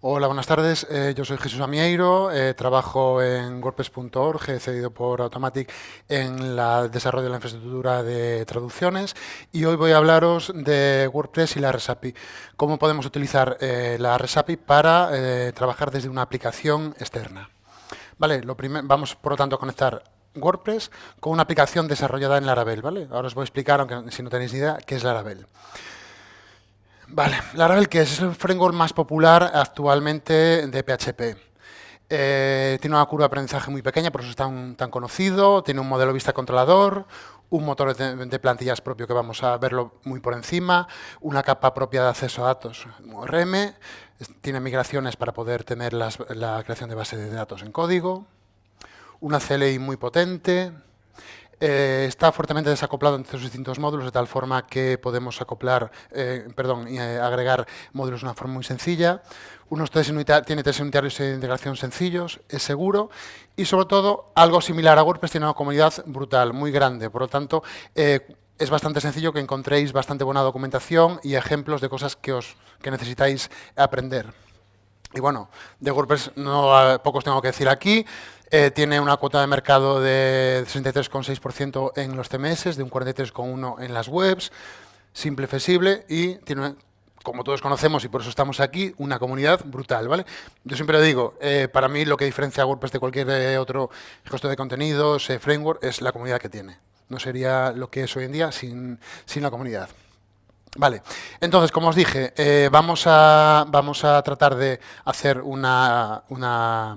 Hola, buenas tardes. Eh, yo soy Jesús Amieiro, eh, trabajo en WordPress.org, cedido por Automatic en el desarrollo de la infraestructura de traducciones y hoy voy a hablaros de WordPress y la RESAPI. Cómo podemos utilizar eh, la RESAPI para trabajar desde una aplicación externa. Vale, lo vamos por lo tanto a conectar WordPress con una aplicación desarrollada en Laravel. ¿vale? Ahora os voy a explicar, aunque si no tenéis idea, qué es Laravel. Vale, Laravel, que es el framework más popular actualmente de PHP. Eh, tiene una curva de aprendizaje muy pequeña, por eso es tan, tan conocido. Tiene un modelo vista controlador, un motor de, plantillas propio que vamos a verlo muy por encima, una capa propia de acceso a datos, ORM, tiene migraciones para poder tener la creación de base de datos en código, una CLI muy potente, eh, está fuertemente desacoplado entre sus distintos módulos, de tal forma que podemos acoplar, eh, perdón, eh, agregar módulos de una forma muy sencilla. Unos tiene tres unitarios de integración sencillos, es seguro y, sobre todo, algo similar a WordPress, tiene una comunidad brutal, muy grande. Por lo tanto, es bastante sencillo que encontréis bastante buena documentación y ejemplos de cosas que, os, que necesitáis aprender. Y bueno, de WordPress no pocos tengo que decir aquí. Eh, tiene una cuota de mercado de 63,6% en los CMS, de un 43,1% en las webs, simple, flexible y tiene, como todos conocemos y por eso estamos aquí, una comunidad brutal. ¿vale? Yo siempre digo, eh, para mí lo que diferencia a WordPress de cualquier eh, otro gestor de contenidos, framework, es la comunidad que tiene. No sería lo que es hoy en día sin, sin la comunidad. Vale, entonces, como os dije, vamos, a, vamos a tratar de hacer una, una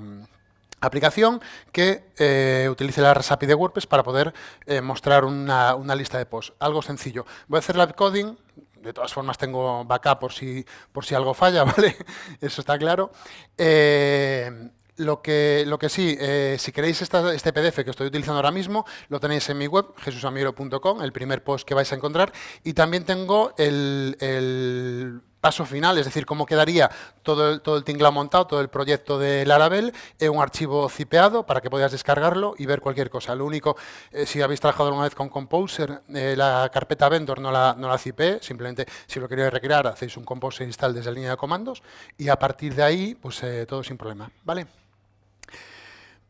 aplicación que eh, utilice la REST de WordPress para poder eh, mostrar una, lista de posts. Algo sencillo. Voy a hacer live coding, de todas formas tengo backup por si, por si algo falla, ¿vale? Eso está claro. Eh, lo que, lo que sí, si queréis este PDF que estoy utilizando ahora mismo, lo tenéis en mi web, jesusamiro.com, el primer post que vais a encontrar, y también tengo el paso final, es decir, cómo quedaría todo el, todo el tinglado montado, todo el proyecto de Laravel en un archivo zipeado para que podáis descargarlo y ver cualquier cosa. Lo único, eh, si habéis trabajado alguna vez con Composer, eh, la carpeta vendor no la, no la simplemente si lo queréis recrear, hacéis un Composer install desde la línea de comandos y a partir de ahí, pues eh, todo sin problema. ¿vale?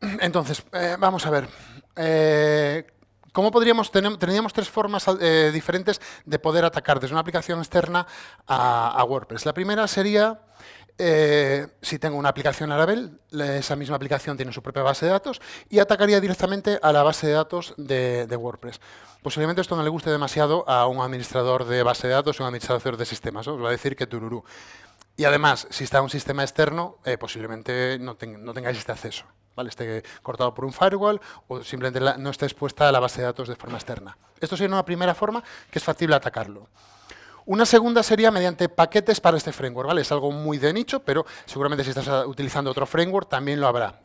Entonces, vamos a ver. ¿Cómo podríamos, tener, tendríamos tres formas eh, diferentes de poder atacar desde una aplicación externa a, WordPress. La primera sería, eh, si tengo una aplicación Laravel, esa misma aplicación tiene su propia base de datos y atacaría directamente a la base de datos de, WordPress. Posiblemente esto no le guste demasiado a un administrador de base de datos o un administrador de sistemas. Os va a decir que tururú. Y además, si está un sistema externo, eh, posiblemente no, no tengáis este acceso. ¿Vale? esté cortado por un firewall o simplemente no esté expuesta a la base de datos de forma externa. Esto sería una primera forma que es factible atacarlo. Una segunda sería mediante paquetes para este framework. ¿vale? Es algo muy de nicho, pero seguramente si estás utilizando otro framework también lo habrá.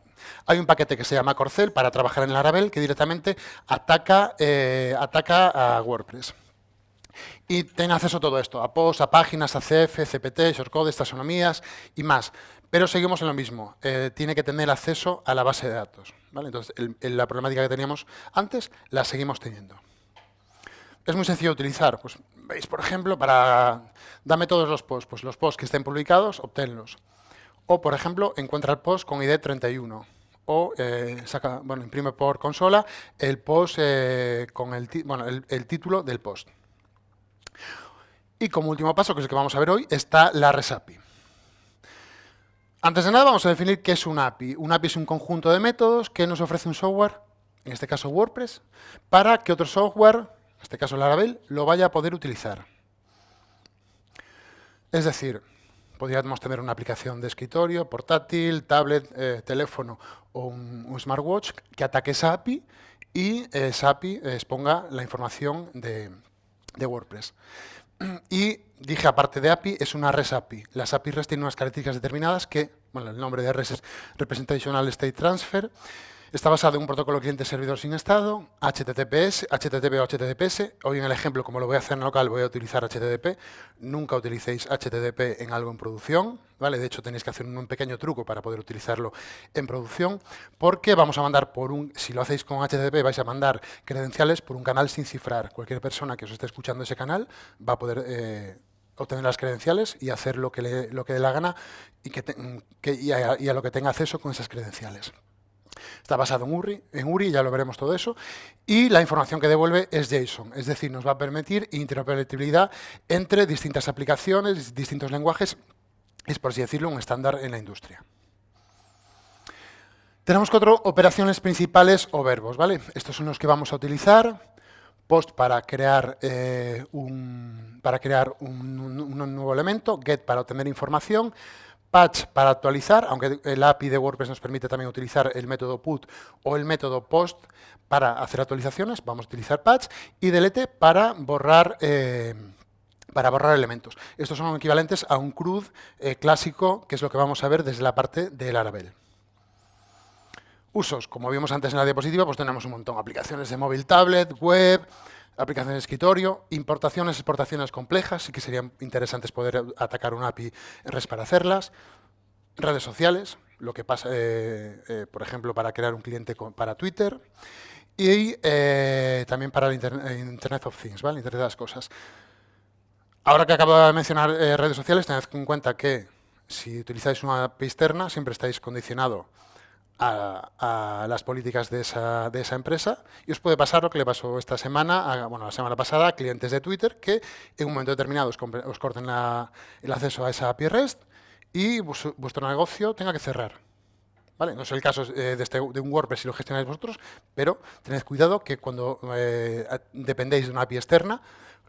Hay un paquete que se llama Corcel para trabajar en Laravel que directamente ataca, eh, ataca a WordPress. Y tiene acceso a todo esto, a posts, a páginas, a CF, CPT, shortcodes, taxonomías y más. Pero seguimos en lo mismo, eh, tiene que tener acceso a la base de datos. Entonces, la problemática que teníamos antes la seguimos teniendo. Es muy sencillo utilizar. Pues, Veis, por ejemplo, para dame todos los posts. Pues los posts que estén publicados, obténlos. O, por ejemplo, encuentra el post con ID 31. O eh, saca, bueno, imprime por consola el post eh, con el, bueno, el título del post. Y como último paso, que es el que vamos a ver hoy, está la RESAPI. Antes de nada vamos a definir qué es un API. Un API es un conjunto de métodos que nos ofrece un software, en este caso WordPress, para que otro software, en este caso Laravel, lo vaya a poder utilizar. Es decir, podríamos tener una aplicación de escritorio, portátil, tablet, eh, teléfono o un, smartwatch que ataque esa API y esa API exponga la información de, de WordPress. Y dije, aparte de API, es una REST API. Las API REST tienen unas características determinadas que, bueno, el nombre de REST es Representational State Transfer, Está basado en un protocolo cliente-servidor sin estado, HTTPS, HTTP o HTTPS. Hoy en el ejemplo, como lo voy a hacer en local, voy a utilizar HTTP. Nunca utilicéis HTTP en algo en producción. ¿vale? De hecho, tenéis que hacer un pequeño truco para poder utilizarlo en producción, porque vamos a mandar por un, si lo hacéis con HTTP, vais a mandar credenciales por un canal sin cifrar. Cualquier persona que os esté escuchando ese canal va a poder... Eh, obtener las credenciales y hacer lo que lo que dé la gana y, a, lo que tenga acceso con esas credenciales. Está basado en URI, ya lo veremos todo eso, y la información que devuelve es JSON, es decir, nos va a permitir interoperabilidad entre distintas aplicaciones, distintos lenguajes, es por así decirlo un estándar en la industria. Tenemos cuatro operaciones principales o verbos, ¿vale? Estos son los que vamos a utilizar post para crear, eh, un, para crear un, nuevo elemento, get para obtener información, patch para actualizar, aunque el API de WordPress nos permite también utilizar el método put o el método post para hacer actualizaciones, vamos a utilizar patch, y delete para borrar, eh, para borrar elementos. Estos son equivalentes a un CRUD eh, clásico, que es lo que vamos a ver desde la parte del Laravel. Usos, como vimos antes en la diapositiva, pues tenemos un montón. Aplicaciones de móvil, tablet, web, aplicaciones de escritorio, importaciones, exportaciones complejas, sí que serían interesantes poder atacar un API REST para hacerlas, redes sociales, lo que pasa, eh, eh, por ejemplo, para crear un cliente para Twitter, y eh, también para el Internet of Things, ¿vale? Internet de las cosas. Ahora que acabo de mencionar redes sociales, tened en cuenta que si utilizáis una API externa, siempre estáis condicionado a, las políticas de esa, de esa, empresa y os puede pasar lo que le pasó esta semana, bueno, la semana pasada a clientes de Twitter que en un momento determinado os, corten el acceso a esa API REST y vuestro negocio tenga que cerrar. ¿Vale? No es el caso eh, de, este, de, un WordPress si lo gestionáis vosotros, pero tened cuidado que cuando eh, dependéis de una API externa,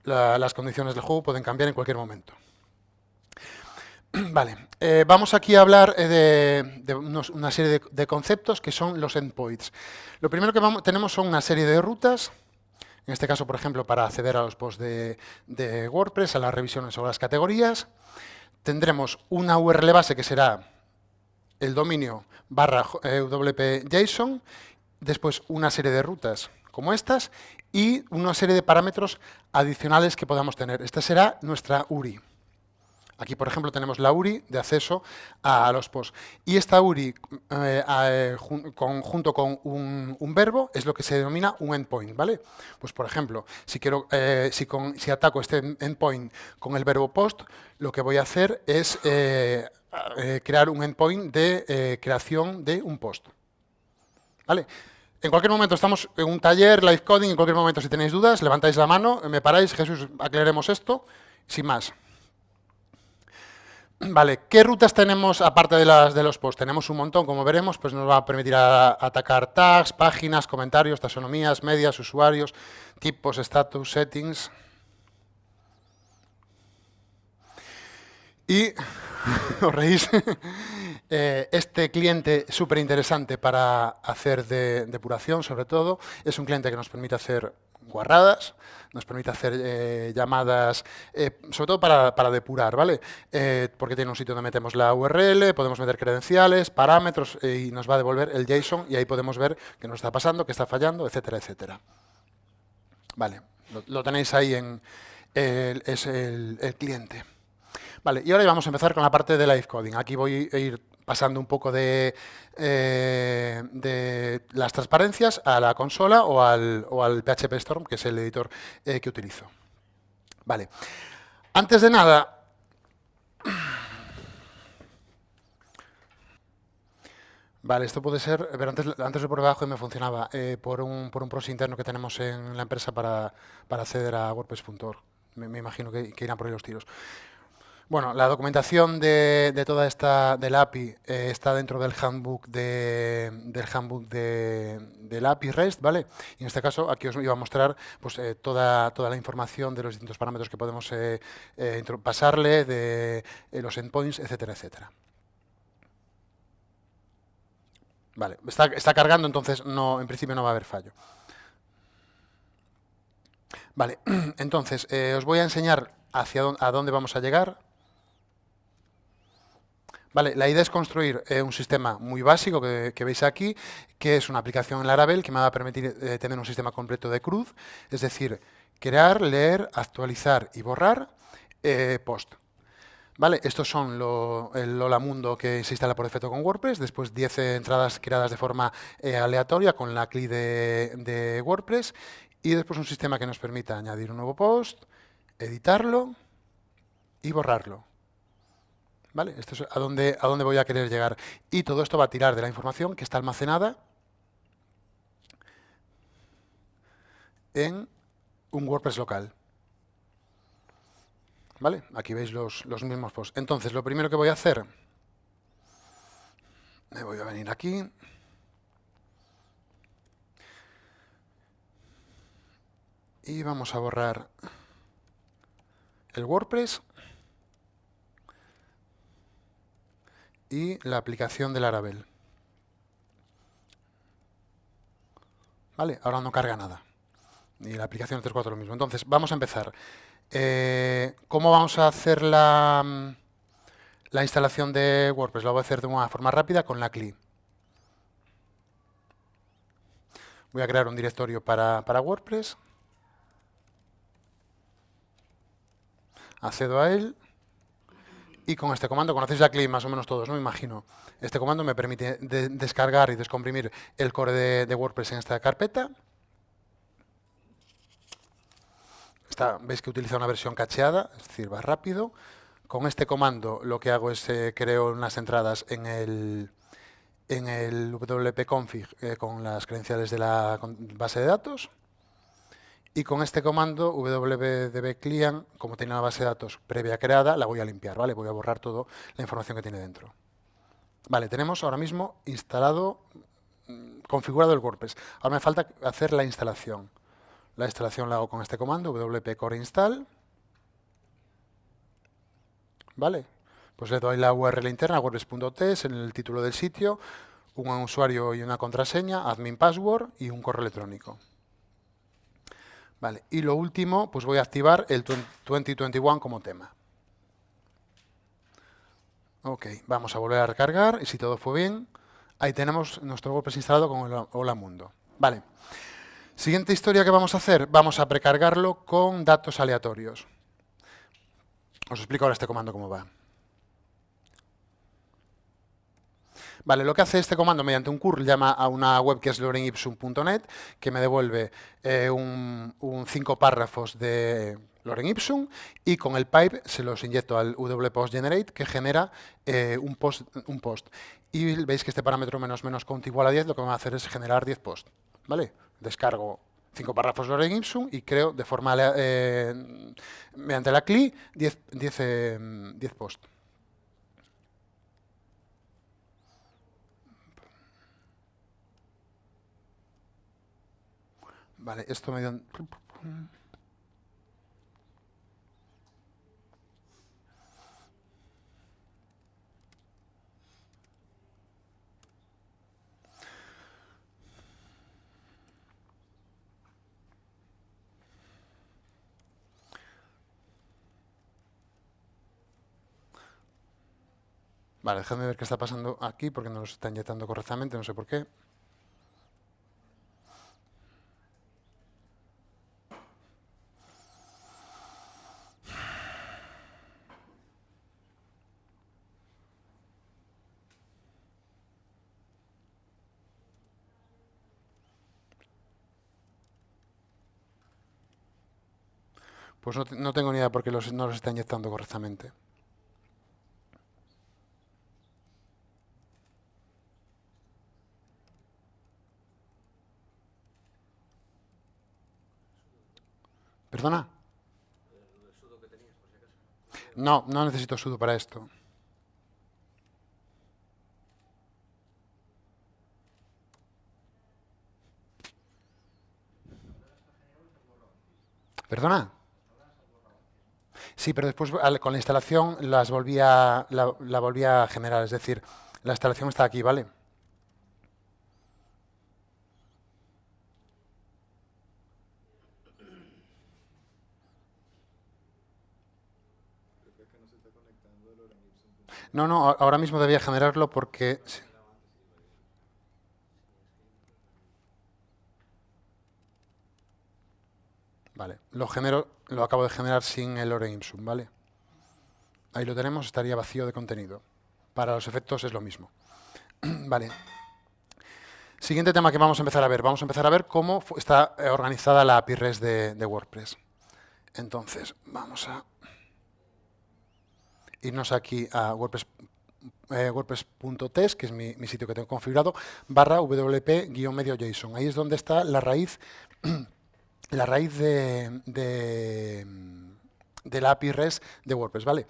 las condiciones del juego pueden cambiar en cualquier momento. Vale, eh, vamos aquí a hablar eh, de, una serie de, conceptos que son los endpoints. Lo primero que tenemos son una serie de rutas, en este caso, por ejemplo, para acceder a los posts de, WordPress, a las revisiones o las categorías. Tendremos una URL base que será el dominio barra eh, wp-json, después una serie de rutas como estas y una serie de parámetros adicionales que podamos tener. Esta será nuestra URI. Aquí, por ejemplo, tenemos la URI de acceso a, los posts. Y esta URI, eh, eh, junto con un, verbo, es lo que se denomina un endpoint, ¿vale? Pues, por ejemplo, si, quiero, eh, si, ataco este endpoint con el verbo post, lo que voy a hacer es crear un endpoint de creación de un post. ¿Vale? En cualquier momento estamos en un taller, live coding, en cualquier momento si tenéis dudas, levantáis la mano, me paráis, Jesús, aclaremos esto, sin más. Vale, ¿qué rutas tenemos aparte de las de los posts? Tenemos un montón, como veremos, pues nos va a permitir atacar tags, páginas, comentarios, taxonomías, medias, usuarios, tipos, status, settings. Y, os reís, eh, este cliente súper interesante para hacer depuración, sobre todo, es un cliente que nos permite hacer guarradas, nos permite hacer eh, llamadas, eh, sobre todo para, depurar, ¿vale? Eh, porque tiene un sitio donde metemos la URL, podemos meter credenciales, parámetros y nos va a devolver el JSON y ahí podemos ver qué nos está pasando, qué está fallando, etcétera, etcétera. Vale, lo, tenéis ahí en es el, el, cliente. Vale, y ahora vamos a empezar con la parte de live coding. Aquí voy a ir pasando un poco de, eh, las transparencias a la consola o al, o al, PHP Storm, que es el editor eh, que utilizo. Vale. Antes de nada... Vale, esto puede ser, pero antes, antes por debajo me funcionaba eh, por, un, por un proxy interno que tenemos en la empresa para, para acceder a WordPress.org. Me, imagino que irán por ahí los tiros. Bueno, la documentación de, toda esta del API eh, está dentro del handbook de, del handbook de, del API REST, ¿vale? Y en este caso aquí os iba a mostrar pues, eh, toda, toda la información de los distintos parámetros que podemos eh, pasarle, de los endpoints, etcétera, etcétera. Vale, está, está cargando, entonces no, en principio no va a haber fallo. Vale, entonces os voy a enseñar hacia dónde, a dónde vamos a llegar. La idea es construir eh, un sistema muy básico que, veis aquí, que es una aplicación en Laravel que me va a permitir eh, tener un sistema completo de CRUD, es decir, crear, leer, actualizar y borrar eh, post. Estos son el Lola Mundo que se instala por defecto con WordPress, después 10 entradas creadas de forma aleatoria con la CLI de WordPress y después un sistema que nos permita añadir un nuevo post, editarlo y borrarlo. ¿Vale? Esto es a dónde, a dónde voy a querer llegar. Y todo esto va a tirar de la información que está almacenada en un WordPress local. ¿Vale? Aquí veis los, los mismos posts. Entonces, lo primero que voy a hacer, me voy a venir aquí. Y vamos a borrar el WordPress y la aplicación del Laravel. ¿Vale? Ahora no carga nada. Y la aplicación 3.4 lo mismo. Entonces, vamos a empezar. Eh, ¿Cómo vamos a hacer la, la instalación de WordPress? Lo voy a hacer de una forma rápida con la CLI. Voy a crear un directorio para, para WordPress. Accedo a él. Y con este comando, conocéis la CLI más o menos todos, ¿no? Me imagino. Este comando me permite descargar y descomprimir el core de, WordPress en esta carpeta. Veis que utiliza una versión cacheada, es decir, va rápido. Con este comando lo que hago es eh, creo unas entradas en el, en el wp-config eh, con las credenciales de la base de datos. Y con este comando, www.client, como tiene una base de datos previa creada, la voy a limpiar, ¿vale? Voy a borrar toda la información que tiene dentro. Vale, tenemos ahora mismo instalado, mm, configurado el WordPress. Ahora me falta hacer la instalación. La instalación la hago con este comando, wp core install. ¿Vale? Pues le doy la URL interna, wordpress.test, en el título del sitio, un usuario y una contraseña, admin password y un correo electrónico. Vale, y lo último, pues voy a activar el 2021 como tema. Ok, vamos a volver a recargar y si todo fue bien, ahí tenemos nuestro WordPress instalado con el Hola Mundo. Vale, siguiente historia que vamos a hacer, vamos a precargarlo con datos aleatorios. Os explico ahora este comando cómo va. Vale, lo que hace este comando mediante un curl llama a una web que es lorenipsum.net que me devuelve eh, un, cinco párrafos de Loren Ipsum y con el pipe se los inyecto al wPostGenerate que genera eh, un, post. Y veis que este parámetro menos menos count igual a 10 lo que va a hacer es generar 10 posts. ¿Vale? Descargo cinco párrafos Loren Ipsum y creo de forma eh, mediante la CLI 10, 10 posts. Vale, esto me dio... Vale, déjame ver qué está pasando aquí porque no los está inyectando correctamente, no sé por qué. Pues no, tengo ni idea por qué no los está inyectando correctamente. ¿Perdona? No, no necesito sudo para esto. ¿Perdona? Sí, pero después con la instalación las volvía, la, la volvía a generar, es decir, la instalación está aquí, ¿vale? No, no, ahora mismo debía generarlo porque... Vale, lo genero, lo acabo de generar sin el lorem ipsum, ¿vale? Ahí lo tenemos, estaría vacío de contenido. Para los efectos es lo mismo. vale. Siguiente tema que vamos a empezar a ver. Vamos a empezar a ver cómo está eh, organizada la API REST de, de WordPress. Entonces, vamos a irnos aquí a eh, wordpress.test, que es mi, sitio que tengo configurado, barra wp-medio JSON. Ahí es donde está la raíz, la raíz de, de la API REST de WordPress. ¿vale?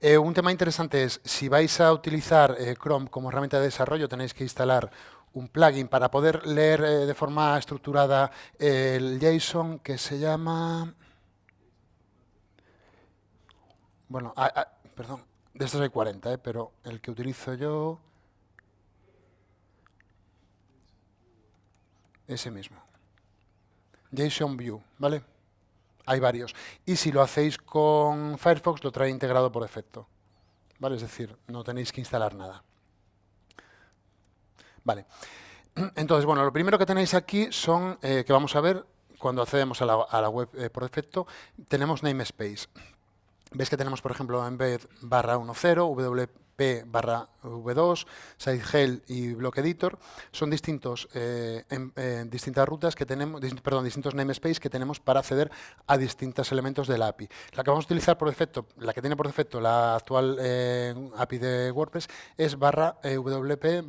Eh, un tema interesante es, si vais a utilizar eh, Chrome como herramienta de desarrollo, tenéis que instalar un plugin para poder leer de forma estructurada el JSON que se llama... Bueno, perdón, de estos hay 40, ¿eh? pero el que utilizo yo... Ese mismo. JSON View, ¿vale? Hay varios. Y si lo hacéis con Firefox, lo trae integrado por defecto. ¿Vale? Es decir, no tenéis que instalar nada. Vale. Entonces, bueno, lo primero que tenéis aquí son, eh, que vamos a ver cuando accedemos a la, web eh, por defecto, tenemos namespace. Veis que tenemos, por ejemplo, vez barra 1.0, WP barra V2, SiteGel y Block Editor. Son distintos, eh, distintas rutas que tenemos, perdón, distintos namespace que tenemos para acceder a distintos elementos de la API. La que vamos a utilizar por defecto, la que tiene por defecto la actual eh, API de WordPress es barra eh, WP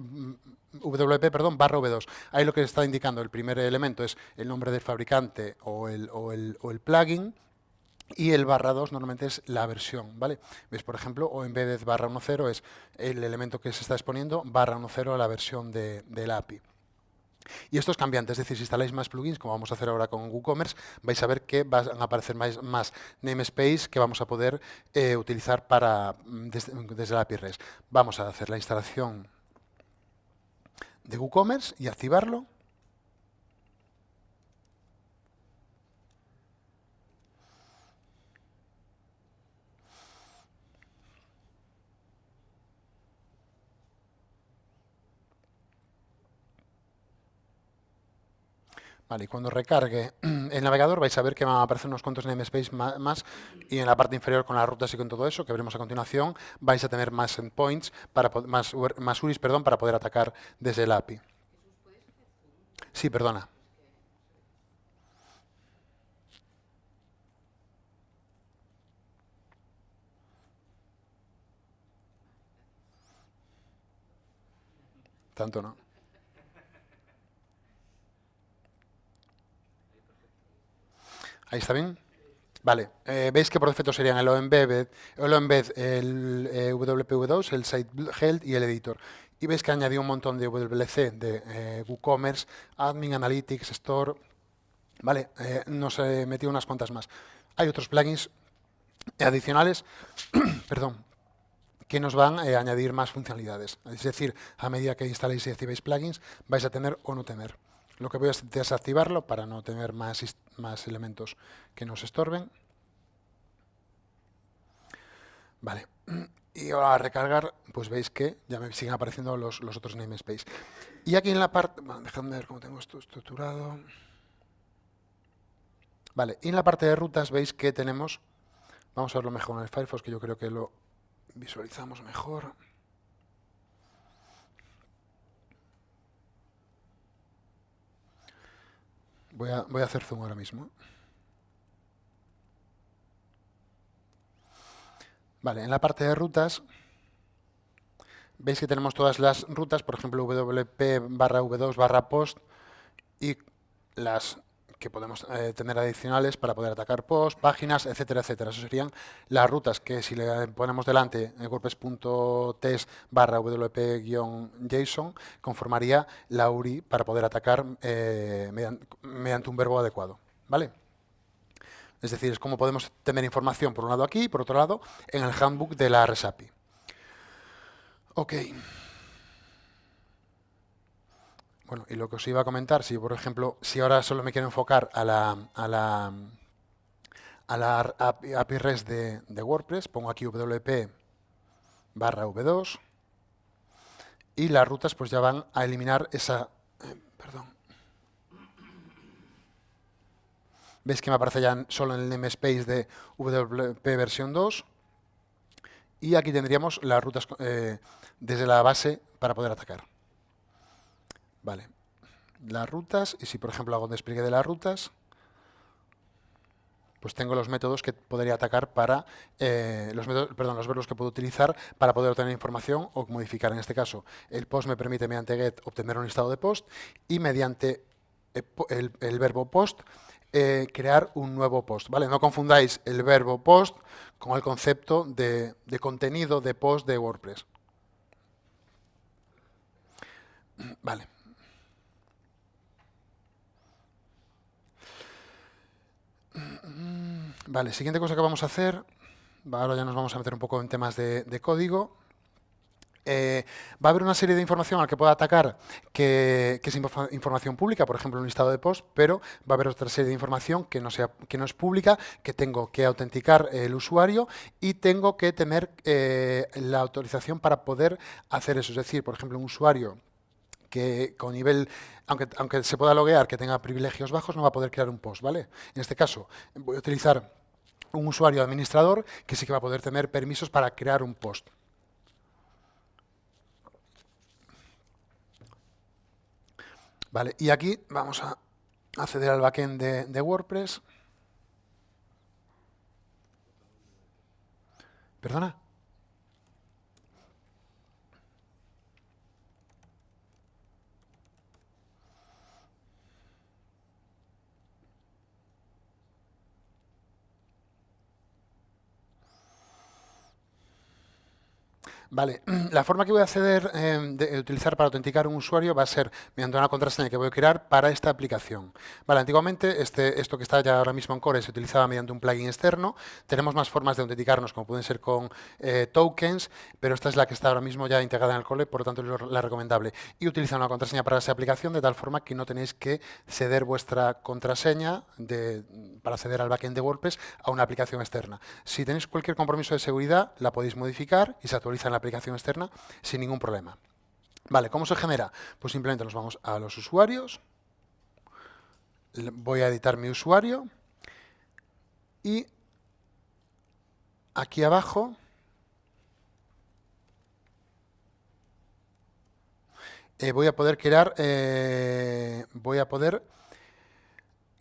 WP perdón, barra V2. Ahí lo que está indicando el primer elemento es el nombre del fabricante o el, o el, o el plugin, y el barra 2 normalmente es la versión, ¿vale? ¿Ves, por ejemplo, o en vez de barra 1.0 es el elemento que se está exponiendo, barra 1.0 la versión de, la API. Y esto es cambiante, es decir, si instaláis más plugins, como vamos a hacer ahora con WooCommerce, vais a ver que van a aparecer más, más namespace que vamos a poder eh, utilizar para, mm, desde, desde la API REST. Vamos a hacer la instalación de WooCommerce y activarlo. Y cuando recargue el navegador vais a ver que van a aparecer unos cuantos namespace más y en la parte inferior con las rutas y con todo eso, que veremos a continuación, vais a tener más endpoints, para, más, más URIs perdón, para poder atacar desde el API. Sí, perdona. Tanto no. Ahí está bien. Vale, eh, veis que por defecto serían el OEmbed, el, el eh, WPV2, el Site Health y el Editor. Y veis que añadió un montón de WLC, de eh, WooCommerce, Admin, Analytics, Store. Vale, nos metió unas cuantas más. Hay otros plugins adicionales, perdón, que nos van a añadir más funcionalidades. Es decir, a medida que instaléis y activéis plugins, vais a tener o no tener. Lo que voy a es desactivarlo para no tener más, más elementos que nos estorben. Vale. Y ahora a recargar, pues veis que ya me siguen apareciendo los, los otros namespace. Y aquí en la parte... Bueno, dejadme ver cómo tengo esto estructurado. Vale, y en la parte de rutas veis que tenemos... Vamos a verlo mejor en el Firefox, que yo creo que lo visualizamos mejor. Voy a, voy a hacer zoom ahora mismo. Vale, en la parte de rutas, veis que tenemos todas las rutas, por ejemplo, WP barra V2 barra post y las que podemos eh, tener adicionales para poder atacar post, páginas, etcétera, etcétera. Eso serían las rutas que si le ponemos delante WordPress.test barra wp-json conformaría la URI para poder atacar eh, mediante, un verbo adecuado. ¿vale? Es decir, es como podemos tener información por un lado aquí y por otro lado en el handbook de la RESAPI. Ok. Bueno, y lo que os iba a comentar, si por ejemplo, si ahora solo me quiero enfocar a la, a la, a la API REST de, WordPress, pongo aquí WP barra V2 y las rutas pues ya van a eliminar esa... Eh, perdón. Veis que me aparece ya solo en el namespace de WP versión 2 y aquí tendríamos las rutas eh, desde la base para poder atacar. Vale. Las rutas, y si por ejemplo hago un despliegue de las rutas, pues tengo los métodos que podría atacar para, eh, los perdón, los verbos que puedo utilizar para poder obtener información o modificar. En este caso, el post me permite mediante get obtener un listado de post y mediante eh, el, verbo post eh, crear un nuevo post. ¿vale? No confundáis el verbo post con el concepto de contenido de post de WordPress. Vale. Vale, siguiente cosa que vamos a hacer, ahora ya nos vamos a meter un poco en temas de, código. Eh, va a haber una serie de información al que pueda atacar que, es información pública, por ejemplo, un listado de post, pero va a haber otra serie de información que no, sea, que no es pública, que tengo que autenticar el usuario y tengo que tener eh, la autorización para poder hacer eso. Es decir, por ejemplo, un usuario que con nivel, aunque, aunque se pueda loguear, que tenga privilegios bajos, no va a poder crear un post, ¿vale? En este caso, voy a utilizar un usuario administrador que sí que va a poder tener permisos para crear un post. Vale, y aquí vamos a acceder al backend de WordPress. ¿Perdona? Vale, la forma que voy a acceder, em, utilizar para autenticar un usuario va a ser mediante una contraseña que voy a crear para esta aplicación. Vale, antiguamente este, esto que está ya ahora mismo en Core se utilizaba mediante un plugin externo. Tenemos más formas de autenticarnos, como pueden ser con eh, tokens, pero esta es la que está ahora mismo ya integrada en el Core, por lo tanto es la recomendable. Y utilizar una contraseña para esa aplicación de tal forma que no tenéis que ceder vuestra contraseña para acceder al backend de WordPress a una aplicación externa. Si tenéis cualquier compromiso de seguridad, la podéis modificar y se actualiza en la aplicación externa sin ningún problema. Vale, ¿cómo se genera? Pues simplemente nos vamos a los usuarios, voy a editar mi usuario y aquí abajo eh, voy a poder crear eh, voy a poder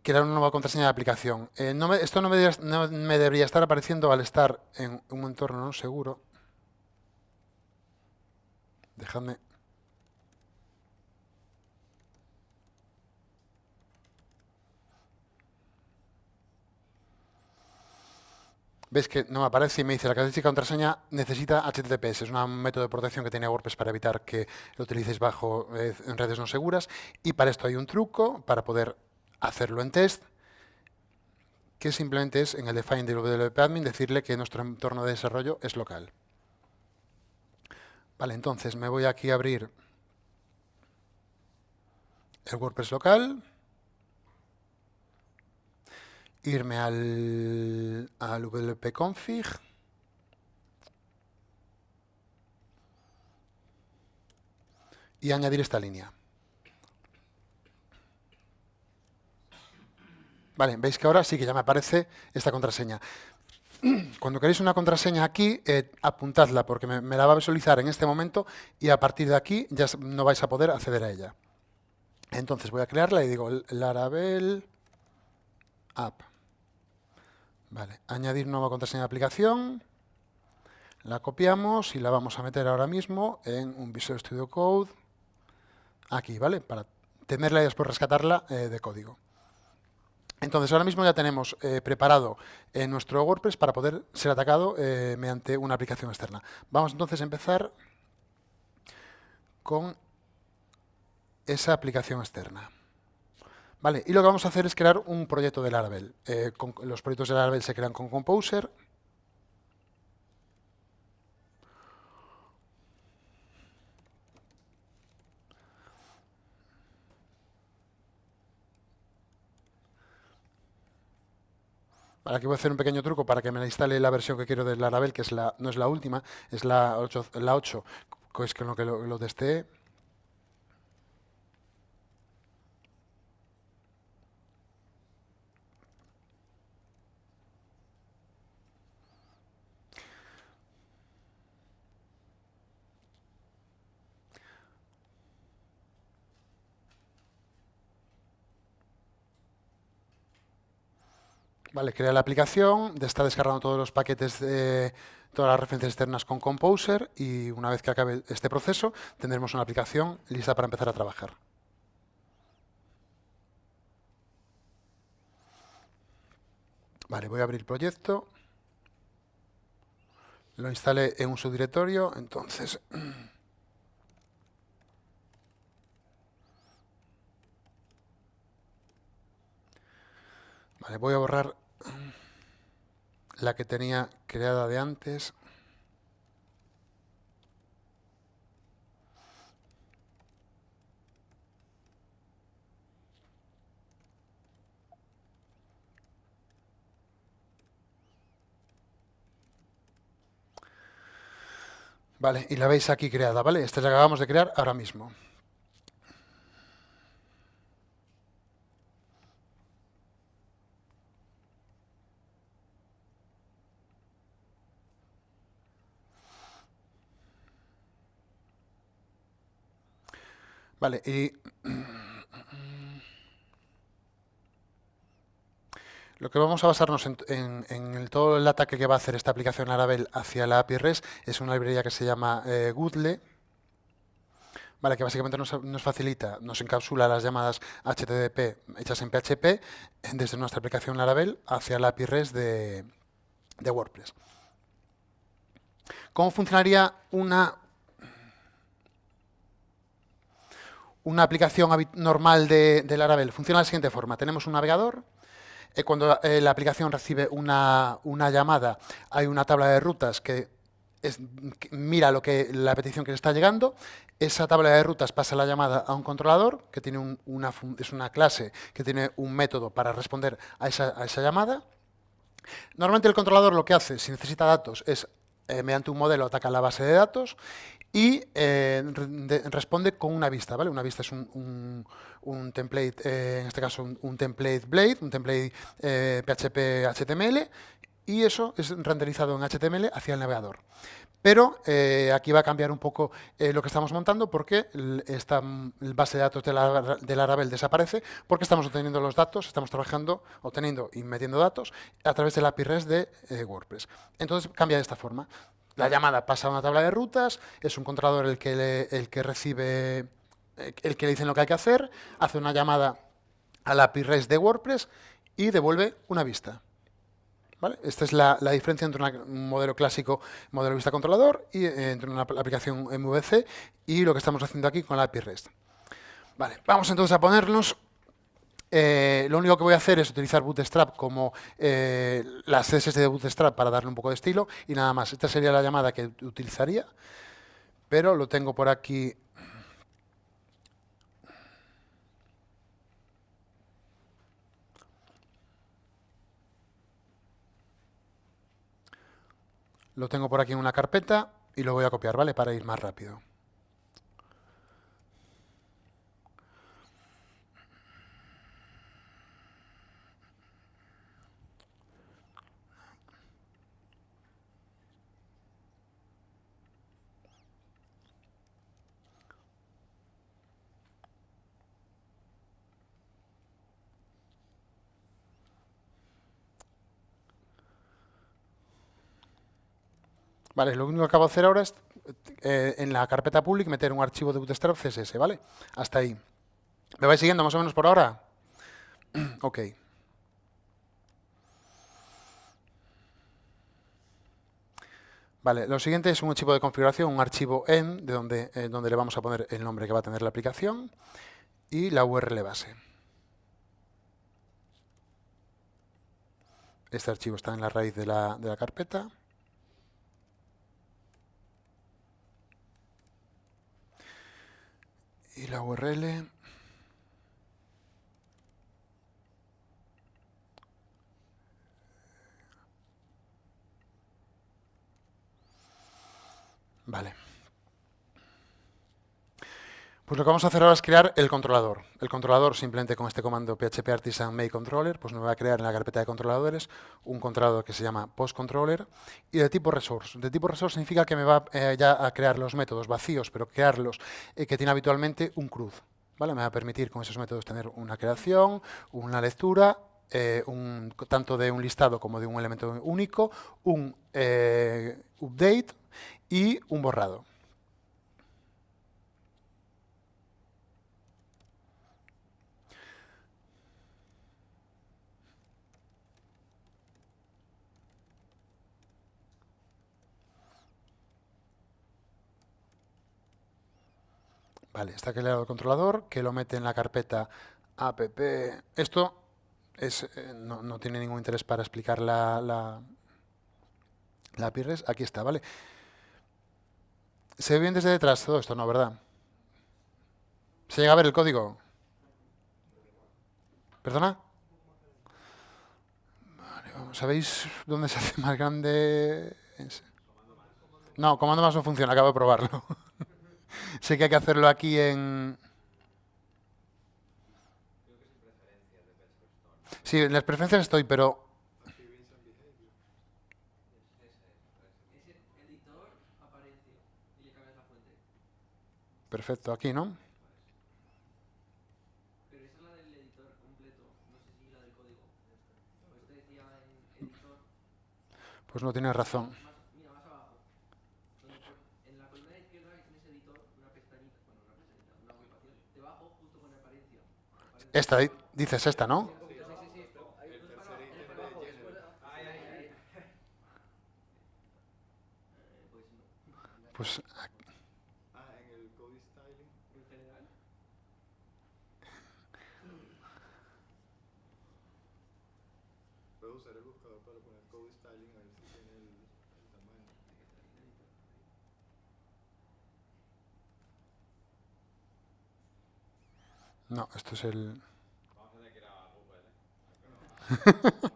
crear una nueva contraseña de aplicación. Eh, esto no me, no me, debería estar apareciendo al estar en un entorno no seguro. Dejadme... Ves que no me aparece y me dice la característica contraseña necesita HTTPS. Es un método de protección que tiene WordPress para evitar que lo utilicéis bajo eh, en redes no seguras. Y para esto hay un truco para poder hacerlo en test, que simplemente es en el define del WP admin decirle que nuestro entorno de desarrollo es local. Vale, entonces me voy aquí a abrir el WordPress local, irme al, al wp config y añadir esta línea. Vale, veis que ahora sí que ya me aparece esta contraseña. Cuando queréis una contraseña aquí, eh, apuntadla porque me, la va a visualizar en este momento y a partir de aquí ya no vais a poder acceder a ella. Entonces voy a crearla y digo Laravel app. Vale, añadir nueva contraseña de aplicación. La copiamos y la vamos a meter ahora mismo en un Visual Studio Code. Aquí, ¿vale? Para tenerla y después rescatarla eh, de código. Entonces, ahora mismo ya tenemos eh, preparado eh, nuestro WordPress para poder ser atacado eh, mediante una aplicación externa. Vamos entonces a empezar con esa aplicación externa. Vale, y lo que vamos a hacer es crear un proyecto de Laravel. los proyectos de Laravel se crean con Composer Aquí voy a hacer un pequeño truco para que me instale la versión que quiero de Laravel, que no es la última, es la 8, la 8 que es con lo que lo, lo. Vale, crea la aplicación, está descargando todos los paquetes de todas las referencias externas con Composer y una vez que acabe este proceso tendremos una aplicación lista para empezar a trabajar. Vale, voy a abrir el proyecto. Lo instalé en un subdirectorio, entonces... Vale, voy a borrar la que tenía creada de antes. Vale, y la veis aquí creada, ¿vale? Esta es la acabamos de crear ahora mismo. Vale, y lo que vamos a basarnos en, todo el ataque que va a hacer esta aplicación Laravel hacia la API REST es una librería que se llama eh, Goodle, vale, que básicamente nos, facilita, nos encapsula las llamadas HTTP hechas en PHP desde nuestra aplicación Laravel hacia la API REST de, de WordPress. ¿Cómo funcionaría una una aplicación normal de, Laravel funciona de la siguiente forma. Tenemos un navegador. Eh, cuando eh, la aplicación recibe una, llamada, hay una tabla de rutas que, mira lo que la petición que le está llegando. Esa tabla de rutas pasa la llamada a un controlador, que tiene una, es una clase que tiene un método para responder a esa, a esa llamada. Normalmente el controlador lo que hace, si necesita datos, es eh, mediante un modelo ataca la base de datos y eh, responde con una vista, ¿vale? Una vista es un, template, eh, en este caso un, template Blade, un template PHP HTML, y eso es renderizado en HTML hacia el navegador. Pero aquí va a cambiar un poco lo que estamos montando porque esta base de datos de, la, de Laravel desaparece porque estamos obteniendo los datos, estamos trabajando, obteniendo y metiendo datos a través de la API REST de WordPress. Entonces cambia de esta forma. La llamada pasa a una tabla de rutas, es un controlador el que, el que recibe, el que le dicen lo que hay que hacer, hace una llamada a la API REST de WordPress y devuelve una vista. Esta es la, diferencia entre un modelo clásico, modelo vista controlador, y eh, entre una aplicación MVC y lo que estamos haciendo aquí con la API REST. Vale, vamos entonces a ponernos eh, lo único que voy a hacer es utilizar Bootstrap como eh, las CSS de Bootstrap para darle un poco de estilo y nada más. Esta sería la llamada que utilizaría, pero lo tengo por aquí. Lo tengo por aquí en una carpeta y lo voy a copiar, ¿vale? Para ir más rápido. Vale, lo único que acabo de hacer ahora es eh, en la carpeta public meter un archivo de bootstrap CSS, ¿vale? Hasta ahí. ¿Me vais siguiendo más o menos por ahora? ok. Vale, lo siguiente es un archivo de configuración, un archivo en, de donde, eh, donde le vamos a poner el nombre que va a tener la aplicación y la URL base. Este archivo está en la raíz de la, de la carpeta. Y la URL Vale. Pues lo que vamos a hacer ahora es crear el controlador. El controlador, simplemente con este comando php artisan make controller, pues me va a crear en la carpeta de controladores un controlador que se llama postcontroller y de tipo resource. De tipo resource significa que me va eh, ya a crear los métodos vacíos, pero crearlos eh, que tiene habitualmente un cruz. ¿vale? Me va a permitir con esos métodos tener una creación, una lectura eh, tanto de un listado como de un elemento único, un update y un borrado. Vale, está creado el controlador, que lo mete en la carpeta app. Esto es, eh, no, tiene ningún interés para explicar la, la, la PIRES. Aquí está, ¿vale? ¿Se ve bien desde detrás todo esto? No, ¿verdad? ¿Se llega a ver el código? ¿Perdona? Vale, ¿Sabéis dónde se hace más grande? No, comando más no funciona, acabo de probarlo. sé que hay que hacerlo aquí en... Sí, en las preferencias estoy, pero... Perfecto, aquí, ¿no? Pero esa es la del editor completo, no sé si la del código. Pues te decía en Pues. Esta, dices esta, ¿no? Pues Ah, en el code styling en general. Puedo usar el buscador para poner code styling a ver si tiene el, el tamaño. No, esto es el... ¿eh?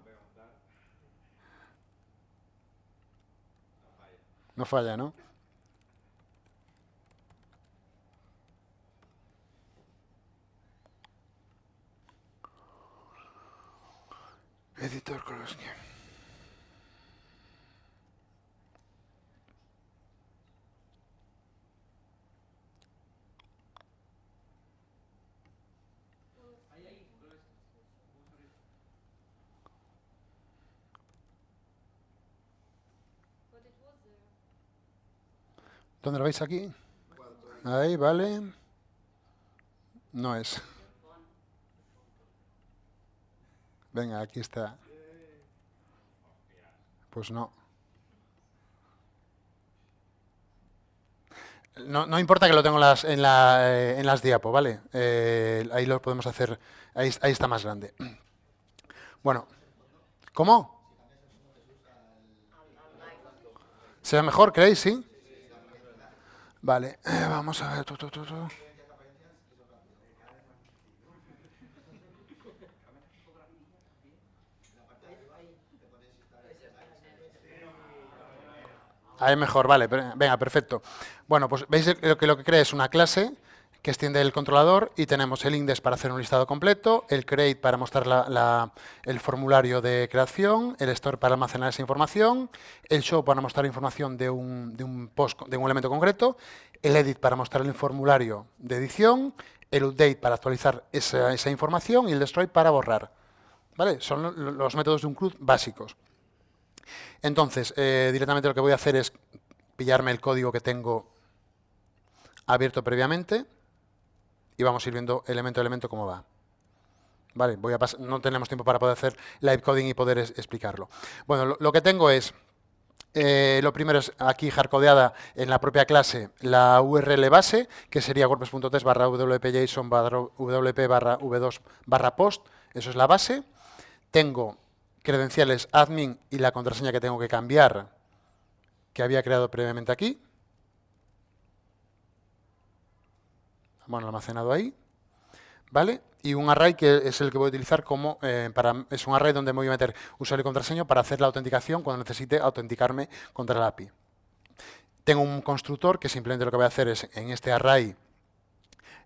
no falla, ¿no? Editor Koloski. ¿Dónde lo veis aquí? Ahí, vale. No es. Venga, aquí está. Pues no. No, importa que lo tengo en las, en, la, eh, en las diapo, ¿vale? Eh, ahí lo podemos hacer, ahí, ahí está más grande. Bueno, ¿cómo? ¿Se ve mejor, creéis? ¿Sí? Vale, vamos a ver. Ahí mejor, vale, venga, perfecto. Bueno, pues veis que lo que crea es una clase que extiende el controlador y tenemos el index para hacer un listado completo, el create para mostrar el formulario de creación, el store para almacenar esa información, el show para mostrar información de un, post, de un elemento concreto, el edit para mostrar el formulario de edición, el update para actualizar esa, esa información y el destroy para borrar. ¿Vale? Son los métodos de un CRUD básicos. Entonces, eh, directamente lo que voy a hacer es pillarme el código que tengo abierto previamente y vamos a ir viendo elemento a elemento cómo va. Vale, voy a no tenemos tiempo para poder hacer live coding y poder explicarlo. Bueno, lo, que tengo es, eh, lo primero es aquí hardcodeada en la propia clase la URL base, que sería wordpress.test barra wp-json barra wp barra v2 barra post, eso es la base. Tengo credenciales admin y la contraseña que tengo que cambiar, que había creado previamente aquí. Bueno, almacenado ahí. ¿Vale? Y un array que es el que voy a utilizar como, eh, para, es un array donde me voy a meter usuario y contraseña para hacer la autenticación cuando necesite autenticarme contra la API. Tengo un constructor que simplemente lo que voy a hacer es en este array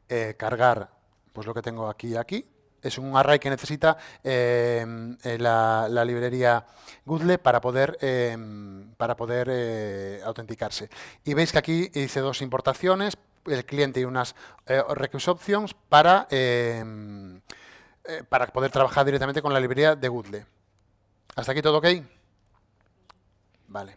eh, cargar pues lo que tengo aquí y aquí es un array que necesita eh, la, librería Google para poder, para poder autenticarse. Y veis que aquí hice dos importaciones, el cliente y unas eh, request options para, em, eh, para poder trabajar directamente con la librería de Google. ¿Hasta aquí todo ok? Vale.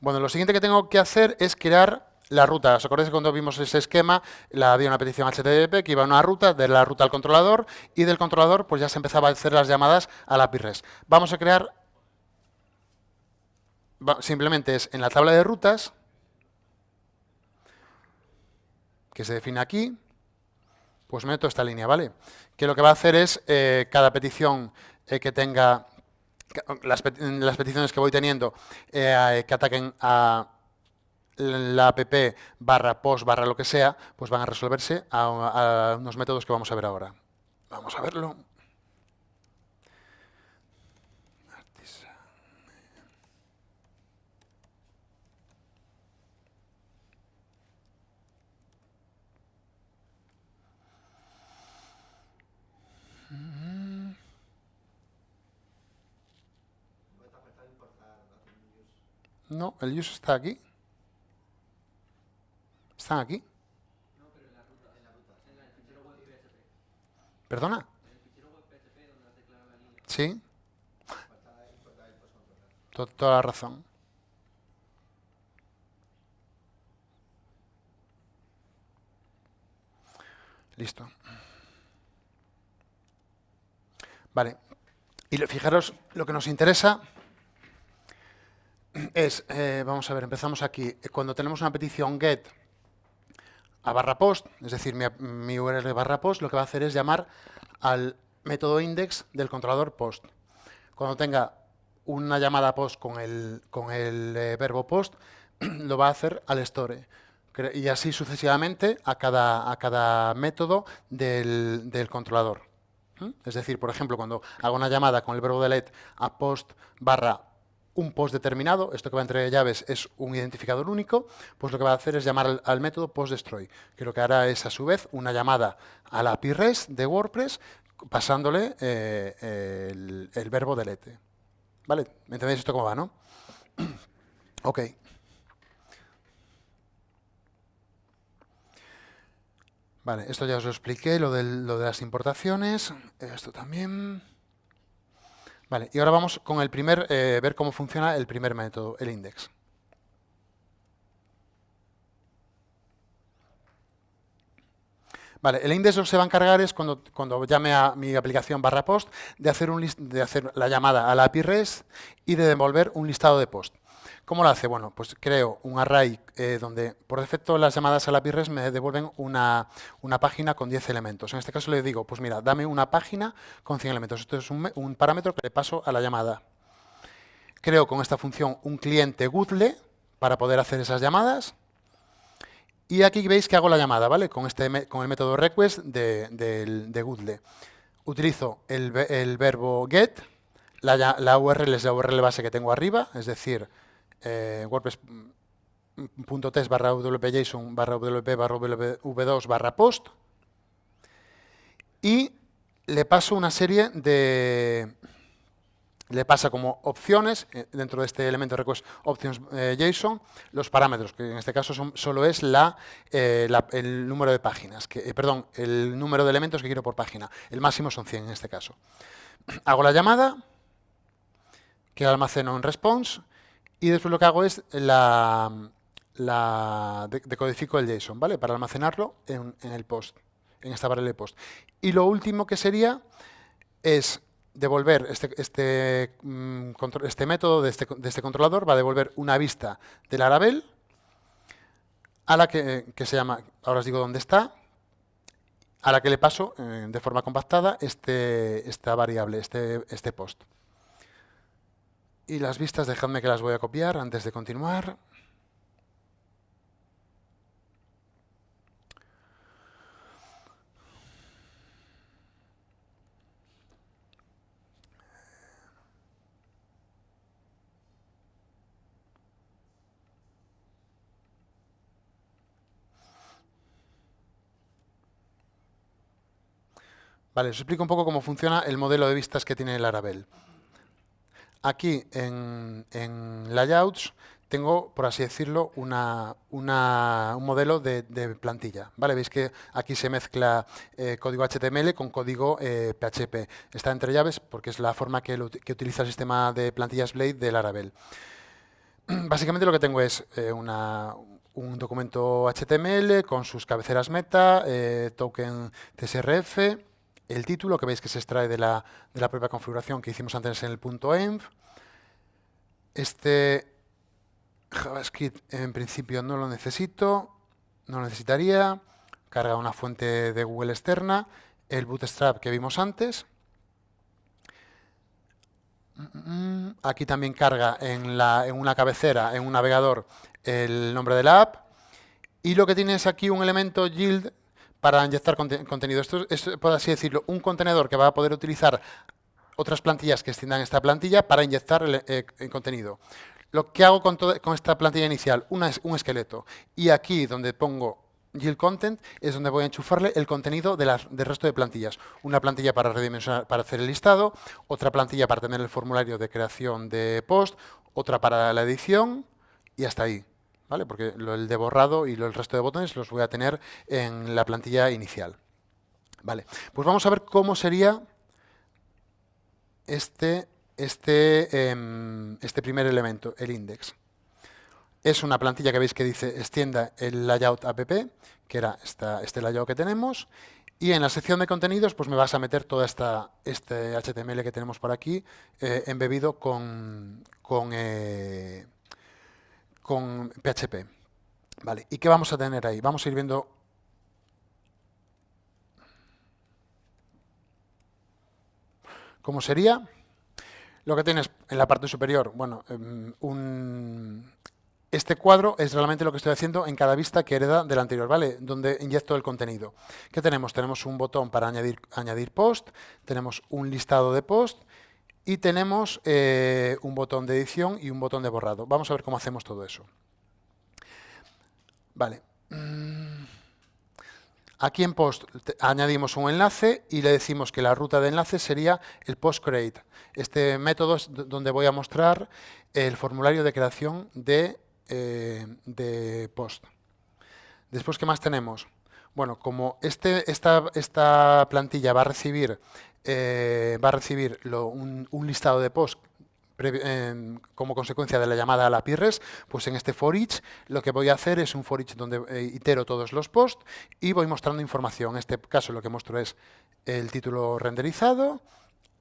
Bueno, lo siguiente que tengo que hacer es crear la ruta. ¿Os acordáis que cuando vimos ese esquema la, había una petición HTTP que iba a una ruta, de la ruta al controlador y del controlador pues ya se empezaba a hacer las llamadas a la API REST. Vamos a crear, simplemente es en la tabla de rutas, que se define aquí, pues meto esta línea, ¿vale? Que lo que va a hacer es eh, cada petición eh, que tenga, las, peticiones que voy teniendo eh, que ataquen a la app barra post barra lo que sea, pues van a resolverse a unos métodos que vamos a ver ahora. Vamos a verlo. No, el use está aquí. ¿Están aquí? No, pero en la ruta. En la ruta. En el fichero web PHP. ¿Perdona? En el fichero web PHP donde has declarado la línea. Sí. Toda la razón. Listo. Vale. Y fijaros, lo que nos interesa es, eh, vamos a ver, empezamos aquí. Cuando tenemos una petición get a barra post, es decir, mi, URL barra post, lo que va a hacer es llamar al método index del controlador post. Cuando tenga una llamada post con el, con el eh, verbo post, lo va a hacer al store. Y así sucesivamente a cada, a cada método del, del controlador. ¿Mm? Es decir, por ejemplo, cuando hago una llamada con el verbo delete a post barra un post determinado, esto que va entre llaves es un identificador único, pues lo que va a hacer es llamar al, método postDestroy, que lo que hará es a su vez una llamada a la API REST de WordPress pasándole eh, el, verbo delete. ¿Vale? ¿Me entendéis esto cómo va, no? ok. Vale, esto ya os lo expliqué, lo, lo de las importaciones, esto también... Vale, y ahora vamos con el primer, eh, ver cómo funciona el primer método, el index. Vale, el index lo que se va a encargar es cuando, cuando llame a mi aplicación barra post de hacer, un de hacer la llamada a la API REST y de devolver un listado de post. ¿Cómo lo hace? Bueno, pues creo un array eh, donde por defecto las llamadas a la API REST me devuelven una, página con 10 elementos. En este caso le digo, pues mira, dame una página con 100 elementos. Esto es un, parámetro que le paso a la llamada. Creo con esta función un cliente Google para poder hacer esas llamadas. Y aquí veis que hago la llamada, ¿vale? Con, este, con el método request de, de, Utilizo el, verbo get, la, la URL es la URL base que tengo arriba, es decir, eh, WordPress.test barra wp-json barra wp barra w2 barra post y le paso una serie de le pasa como opciones eh, dentro de este elemento request options eh, JSON los parámetros, que en este caso son, solo es la, el número de páginas, que, perdón, el número de elementos que quiero por página. El máximo son 100 en este caso. Hago la llamada, que almaceno en response, y después lo que hago es la, decodifico el JSON, ¿vale? Para almacenarlo en, el post, en esta variable post. Y lo último que sería es devolver este, este, mm, este método de este, de este, controlador, va a devolver una vista del Laravel a la que, se llama, ahora os digo dónde está, a la que le paso eh, de forma compactada este, esta variable, este, este post. Y las vistas, dejadme que las voy a copiar antes de continuar. Vale, os explico un poco cómo funciona el modelo de vistas que tiene el Laravel. Aquí en, layouts tengo, por así decirlo, un modelo de, plantilla. ¿vale? Veis que aquí se mezcla eh, código HTML con código PHP. Eh, Está entre llaves porque es la forma que, utiliza el sistema de plantillas Blade de Laravel. Básicamente lo que tengo es eh, un documento HTML con sus cabeceras meta, token CSRF, el título que veis que se extrae de la, de la propia configuración que hicimos antes en el punto env. Este JavaScript en principio no lo necesito, no lo necesitaría. Carga una fuente de Google externa, el Bootstrap que vimos antes. Aquí también carga en, la, en una cabecera, en un navegador, el nombre de la app. Y lo que tiene es aquí un elemento yield para inyectar contenido. Esto es, por así decirlo, un contenedor que va a poder utilizar otras plantillas que extiendan esta plantilla para inyectar el, eh, contenido. Lo que hago con, esta plantilla inicial, una, un esqueleto, y aquí donde pongo yield content es donde voy a enchufarle el contenido del resto de plantillas. Una plantilla para redimensionar, para hacer el listado, otra plantilla para tener el formulario de creación de post, otra para la edición y hasta ahí. ¿Vale? Porque el de borrado y el resto de botones los voy a tener en la plantilla inicial. Vale, pues vamos a ver cómo sería este este, em, este primer elemento, el index. Es una plantilla que veis que dice extienda el layout app, que era esta, este layout que tenemos, y en la sección de contenidos pues me vas a meter todo esta, este HTML que tenemos por aquí eh, embebido con, con, eh, con PHP. Vale, ¿y qué vamos a tener ahí? Vamos a ir viendo cómo sería. Lo que tienes en la parte superior, bueno, em, este cuadro es realmente lo que estoy haciendo en cada vista que hereda del anterior, ¿vale? Donde inyecto el contenido. ¿Qué tenemos? Tenemos un botón para añadir post, tenemos un listado de post y tenemos eh, un botón de edición y un botón de borrado. Vamos a ver cómo hacemos todo eso. Vale. Mm. Aquí en post añadimos un enlace y le decimos que la ruta de enlace sería el post create. Este método es donde voy a mostrar el formulario de creación de, eh, post. Después, ¿qué más tenemos? Bueno, como este, esta, esta plantilla va a recibir, eh, va a recibir un, listado de post como consecuencia de la llamada a la PIRRES, pues en este for each lo que voy a hacer es un for each donde eh, itero todos los posts y voy mostrando información. En este caso lo que muestro es el título renderizado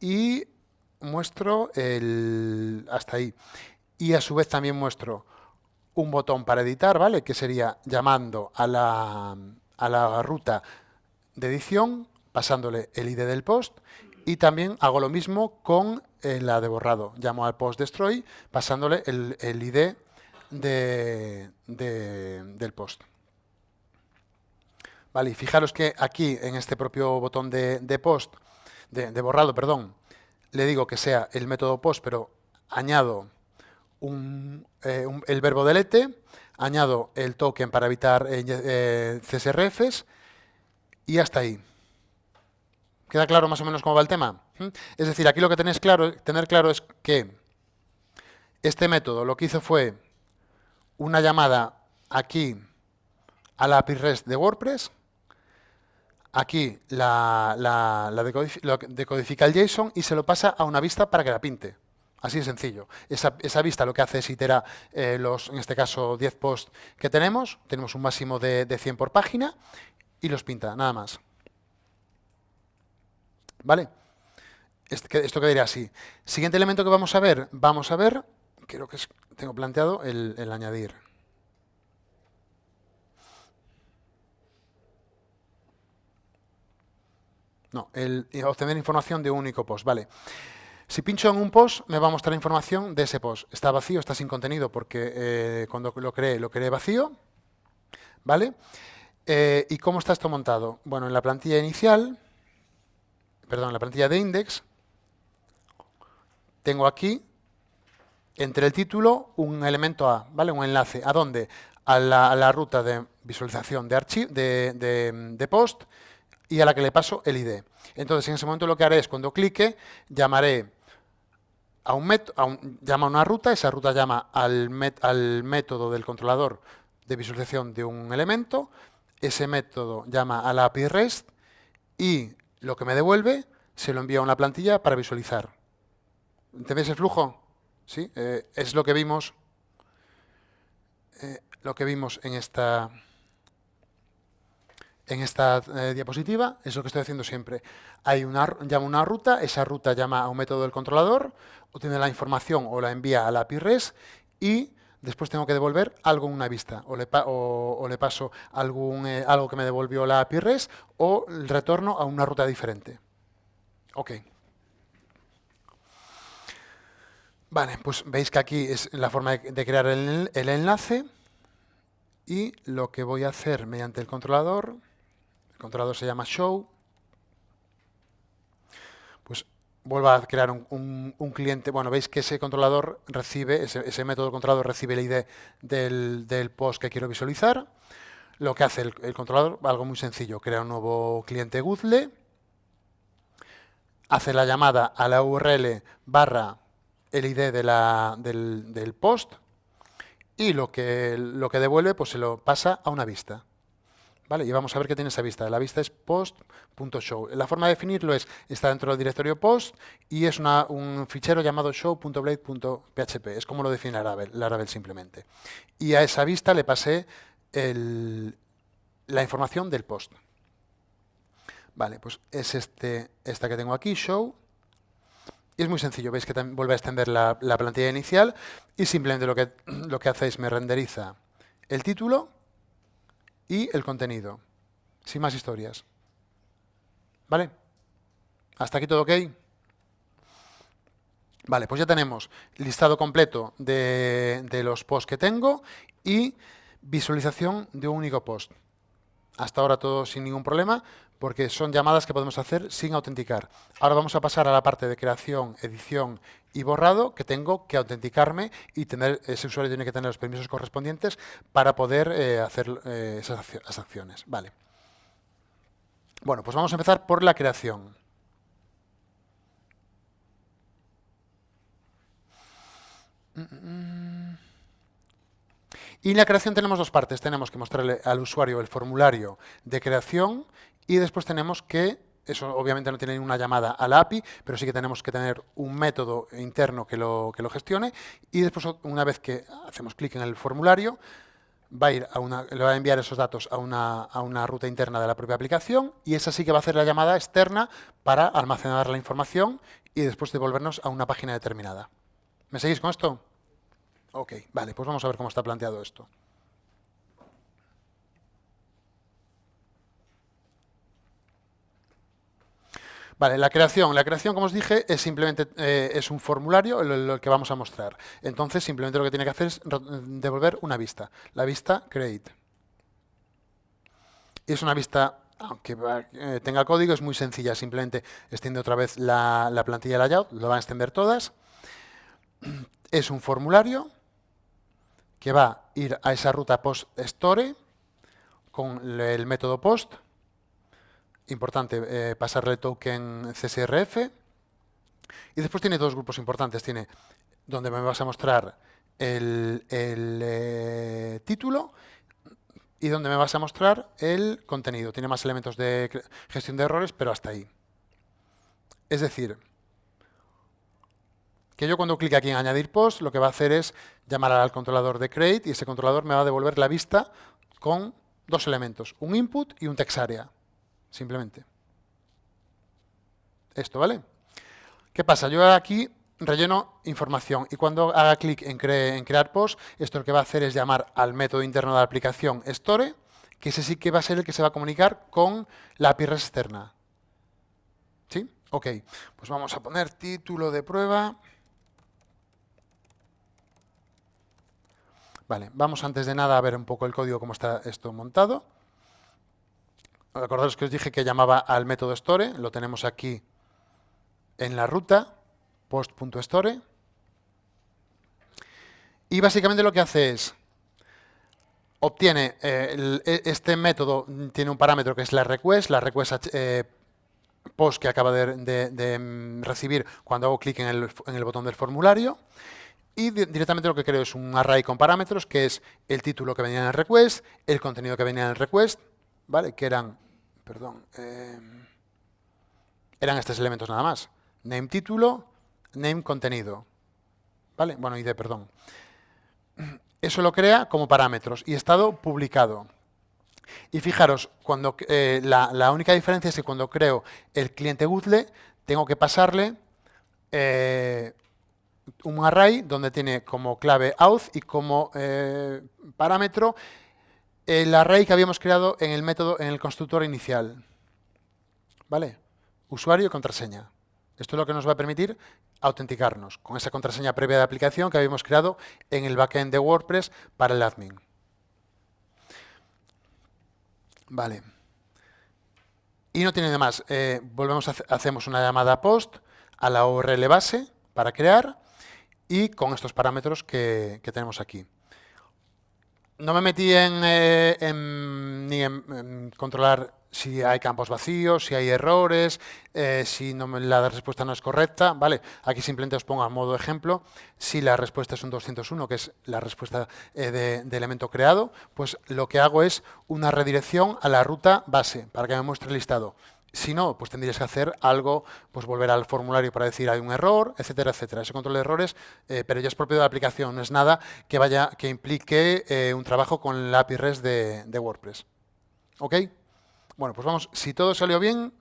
y muestro el hasta ahí. Y a su vez también muestro un botón para editar, ¿vale? Que sería llamando a la, a la ruta de edición, pasándole el ID del post y también hago lo mismo con eh, la de borrado. Llamo al post destroy pasándole el, ID de, del post. Vale, y fijaros que aquí en este propio botón de, post, de, borrado, perdón, le digo que sea el método post, pero añado eh, el verbo delete, añado el token para evitar eh, CSRFs y hasta ahí. ¿Queda claro más o menos cómo va el tema? ¿Mm? Es decir, aquí lo que tenéis claro, tener claro es que este método lo que hizo fue una llamada aquí a la API REST de WordPress, aquí la, decodifica el JSON y se lo pasa a una vista para que la pinte. Así de sencillo. Esa, vista lo que hace es itera eh, los, en este caso, 10 posts que tenemos. Tenemos un máximo de, de 100 por página y los pinta, nada más. ¿Vale? Esto quedaría así. Siguiente elemento que vamos a ver, vamos a ver, creo que tengo planteado el, añadir. No, el obtener información de un único post, vale. Si pincho en un post, me va a mostrar información de ese post. Está vacío, está sin contenido, porque eh, cuando lo creé, lo creé vacío. ¿Vale? Eh, ¿Y cómo está esto montado? Bueno, en la plantilla inicial perdón, la plantilla de index, tengo aquí, entre el título, un elemento A, ¿vale? Un enlace. ¿A dónde? A la, ruta de visualización de, de, de, post y a la que le paso el ID. Entonces, en ese momento lo que haré es, cuando clique, llamaré a un, llama a una ruta, esa ruta llama al, al método del controlador de visualización de un elemento, ese método llama a la API REST y lo que me devuelve se lo envía a una plantilla para visualizar. ¿Entendéis el flujo? ¿Sí? Eh, es lo que vimos eh, lo que vimos en esta en esta eh, diapositiva, es lo que estoy haciendo siempre. Hay una, llama una ruta, esa ruta llama a un método del controlador, obtiene la información o la envía a la API REST y después tengo que devolver algo en una vista, o le, paso eh, algo que me devolvió la API REST o retorno a una ruta diferente. Ok. Vale, pues veis que aquí es la forma de, crear el enlace y lo que voy a hacer mediante el controlador, el controlador se llama show, vuelvo a crear un, cliente. Bueno, veis que ese controlador recibe, ese, método controlador recibe el ID del, post que quiero visualizar. Lo que hace el, controlador, algo muy sencillo, crea un nuevo cliente Google, hace la llamada a la URL barra el ID del, post y lo que, lo que devuelve pues se lo pasa a una vista. ¿Vale? Y vamos a ver qué tiene esa vista. La vista es post.show. La forma de definirlo es, está dentro del directorio post y es un fichero llamado show.blade.php. Es como lo define Laravel, Laravel simplemente. Y a esa vista le pasé la información del post. Vale, pues es este, esta que tengo aquí, show. Y es muy sencillo, veis que vuelve a extender la, la plantilla inicial y simplemente lo que, lo que hace es me renderiza el título y el contenido. Sin más historias. ¿Vale? ¿Hasta aquí todo ok? Vale, pues ya tenemos listado completo de, de los posts que tengo y visualización de un único post. Hasta ahora todo sin ningún problema, porque son llamadas que podemos hacer sin autenticar. Ahora vamos a pasar a la parte de creación, edición y borrado, que tengo que autenticarme y tener ese usuario tiene que tener los permisos correspondientes para poder eh, hacer eh, esas acciones. Vale. Bueno, pues vamos a empezar por la creación. Y en la creación tenemos dos partes. Tenemos que mostrarle al usuario el formulario de creación y después tenemos que, eso obviamente no tiene ninguna llamada a la API, pero sí que tenemos que tener un método interno que lo, que lo gestione y después una vez que hacemos clic en el formulario, va a ir a una, le va a enviar esos datos a una, a una ruta interna de la propia aplicación y esa sí que va a hacer la llamada externa para almacenar la información y después devolvernos a una página determinada. ¿Me seguís con esto? Ok, vale, pues vamos a ver cómo está planteado esto. Vale, la creación. La creación, como os dije, es simplemente eh, es un formulario lo, que vamos a mostrar. Entonces, simplemente lo que tiene que hacer es devolver una vista. La vista create. Y es una vista, aunque eh, tenga código, es muy sencilla. Simplemente extiende otra vez la, la plantilla layout, lo van a extender todas. Es un formulario que va a ir a esa ruta post store con el método post. Importante eh, pasarle token CSRF. Y después tiene dos grupos importantes. Tiene donde me vas a mostrar el, eh, título y donde me vas a mostrar el contenido. Tiene más elementos de gestión de errores, pero hasta ahí. Es decir, que yo cuando clique aquí en añadir post, lo que va a hacer es llamar al controlador de create y ese controlador me va a devolver la vista con dos elementos, un input y un text area, simplemente. Esto, ¿vale? ¿Qué pasa? Yo aquí relleno información y cuando haga clic en, en, crear post, esto lo que va a hacer es llamar al método interno de la aplicación store, que ese sí que va a ser el que se va a comunicar con la API externa. ¿Sí? Ok, pues vamos a poner título de prueba. Vale, vamos antes de nada a ver un poco el código, cómo está esto montado. Acordaros que os dije que llamaba al método store, lo tenemos aquí en la ruta, post.store. Y básicamente lo que hace es, obtiene, eh, e, este método tiene un parámetro que es la request, la request post que acaba de, recibir cuando hago clic en el, botón del formulario. Y directamente lo que creo es un array con parámetros, que es el título que venía en el request, el contenido que venía en el request, ¿vale? Que eran, perdón, eh, eran estos elementos nada más. Name título, name contenido. ¿Vale? Bueno, ID, perdón. Eso lo crea como parámetros y estado publicado. Y fijaros, cuando, eh, la, única diferencia es que cuando creo el cliente Google, tengo que pasarle eh, un array donde tiene como clave auth y como eh, parámetro el array que habíamos creado en el método, en el constructor inicial. ¿Vale? Usuario y contraseña. Esto es lo que nos va a permitir autenticarnos con esa contraseña previa de aplicación que habíamos creado en el backend de WordPress para el admin. Vale. Y no tiene nada más. Eh, volvemos, hacemos una llamada post a la URL base para crear y con estos parámetros que tenemos aquí. No me metí en, eh, ni en, controlar si hay campos vacíos, si hay errores, eh, si la respuesta no es correcta. ¿vale? Aquí simplemente os pongo a modo ejemplo. Si la respuesta es un 201, que es la respuesta eh, de, elemento creado, pues lo que hago es una redirección a la ruta base para que me muestre el listado. Si no, pues tendrías que hacer algo, pues volver al formulario para decir hay un error, etcétera, etcétera. Ese control de errores, eh, pero ya es propio de la aplicación, no es nada que vaya, que implique eh, un trabajo con la API REST de, WordPress. ¿Ok? Bueno, pues vamos, si todo salió bien,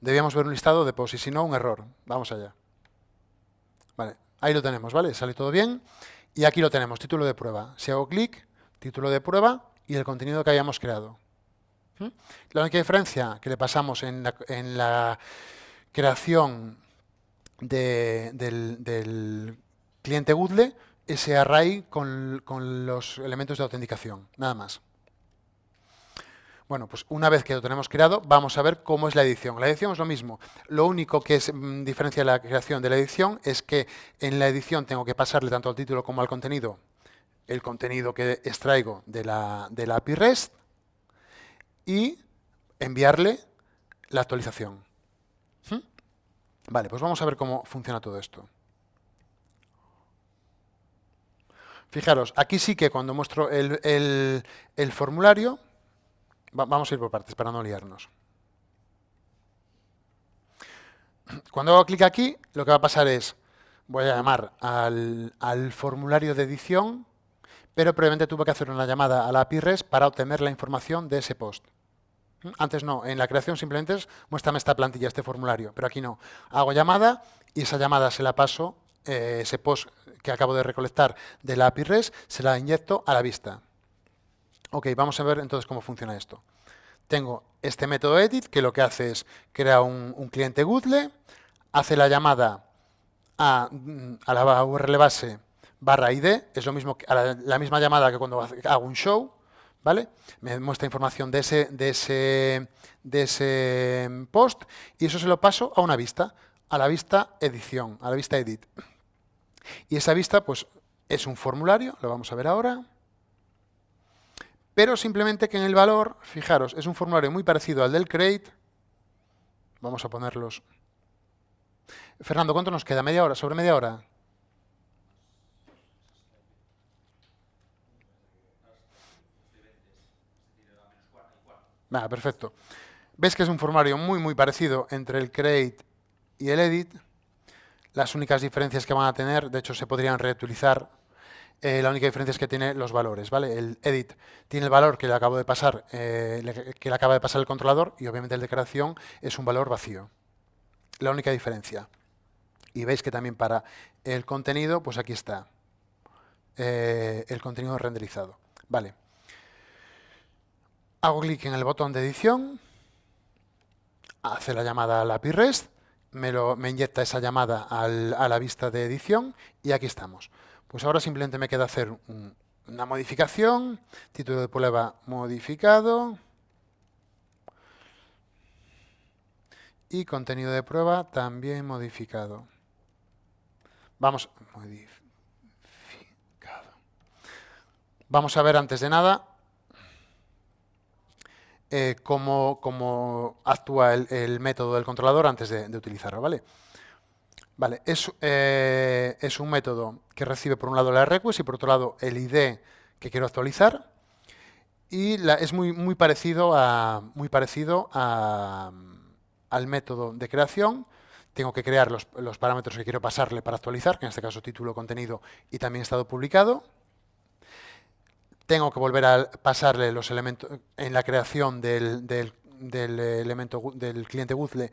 debíamos ver un listado de post y si no, un error. Vamos allá. Vale, ahí lo tenemos, ¿vale? Sale todo bien. Y aquí lo tenemos, título de prueba. Si hago clic, título de prueba y el contenido que hayamos creado. La única diferencia que le pasamos en la, creación del, cliente Google, ese array con, los elementos de autenticación, nada más. Bueno, pues una vez que lo tenemos creado, vamos a ver cómo es la edición. La edición es lo mismo. Lo único que es, mm, diferencia la creación de la edición es que en la edición tengo que pasarle tanto al título como al contenido el contenido que extraigo de la, de la API REST y enviarle la actualización. ¿Mm? Vale, pues vamos a ver cómo funciona todo esto. Fijaros, aquí sí que cuando muestro el, formulario, vamos a ir por partes para no liarnos. Cuando hago clic aquí, lo que va a pasar es, voy a llamar al, al formulario de edición, pero previamente tuve que hacer una llamada a la API REST para obtener la información de ese post. Antes no, en la creación simplemente es muéstrame esta plantilla, este formulario, pero aquí no. Hago llamada y esa llamada se la paso, eh, ese post que acabo de recolectar de la API REST, se la inyecto a la vista. Ok, vamos a ver entonces cómo funciona esto. Tengo este método edit que lo que hace es crear un, cliente Google, hace la llamada a, la URL base barra ID, es lo mismo que, la misma llamada que cuando hago un show, ¿vale? Me muestra información de ese, de ese, post y eso se lo paso a una vista, a la vista edición, a la vista edit. Y esa vista, pues, es un formulario, lo vamos a ver ahora, pero simplemente que en el valor, fijaros, es un formulario muy parecido al del create. Vamos a ponerlos. Fernando, ¿cuánto nos queda? ¿Media hora? ¿Sobre media hora? Vale, perfecto. Ves que es un formulario muy, muy parecido entre el create y el edit. Las únicas diferencias que van a tener, de hecho, se podrían reutilizar. Eh, la única diferencia es que tiene los valores, ¿vale? El edit tiene el valor que le acabo de pasar, eh, que le acaba de pasar el controlador y obviamente el de creación es un valor vacío. La única diferencia. Y veis que también para el contenido, pues aquí está eh, el contenido renderizado. Vale. Hago clic en el botón de edición, hace la llamada al API REST, me, lo, me inyecta esa llamada a la vista de edición y aquí estamos. Pues ahora simplemente me queda hacer una modificación, título de prueba modificado y contenido de prueba también modificado. Vamos, modificado. Vamos a ver antes de nada cómo, actúa el, método del controlador antes de, utilizarlo, ¿vale? Vale, es, es, un método que recibe por un lado la request y por otro lado el ID que quiero actualizar y es muy, parecido, a, muy parecido al método de creación. Tengo que crear los, parámetros que quiero pasarle para actualizar, que en este caso título, contenido y también estado publicado. Tengo que volver a pasarle los elementos en la creación del, elemento del cliente Google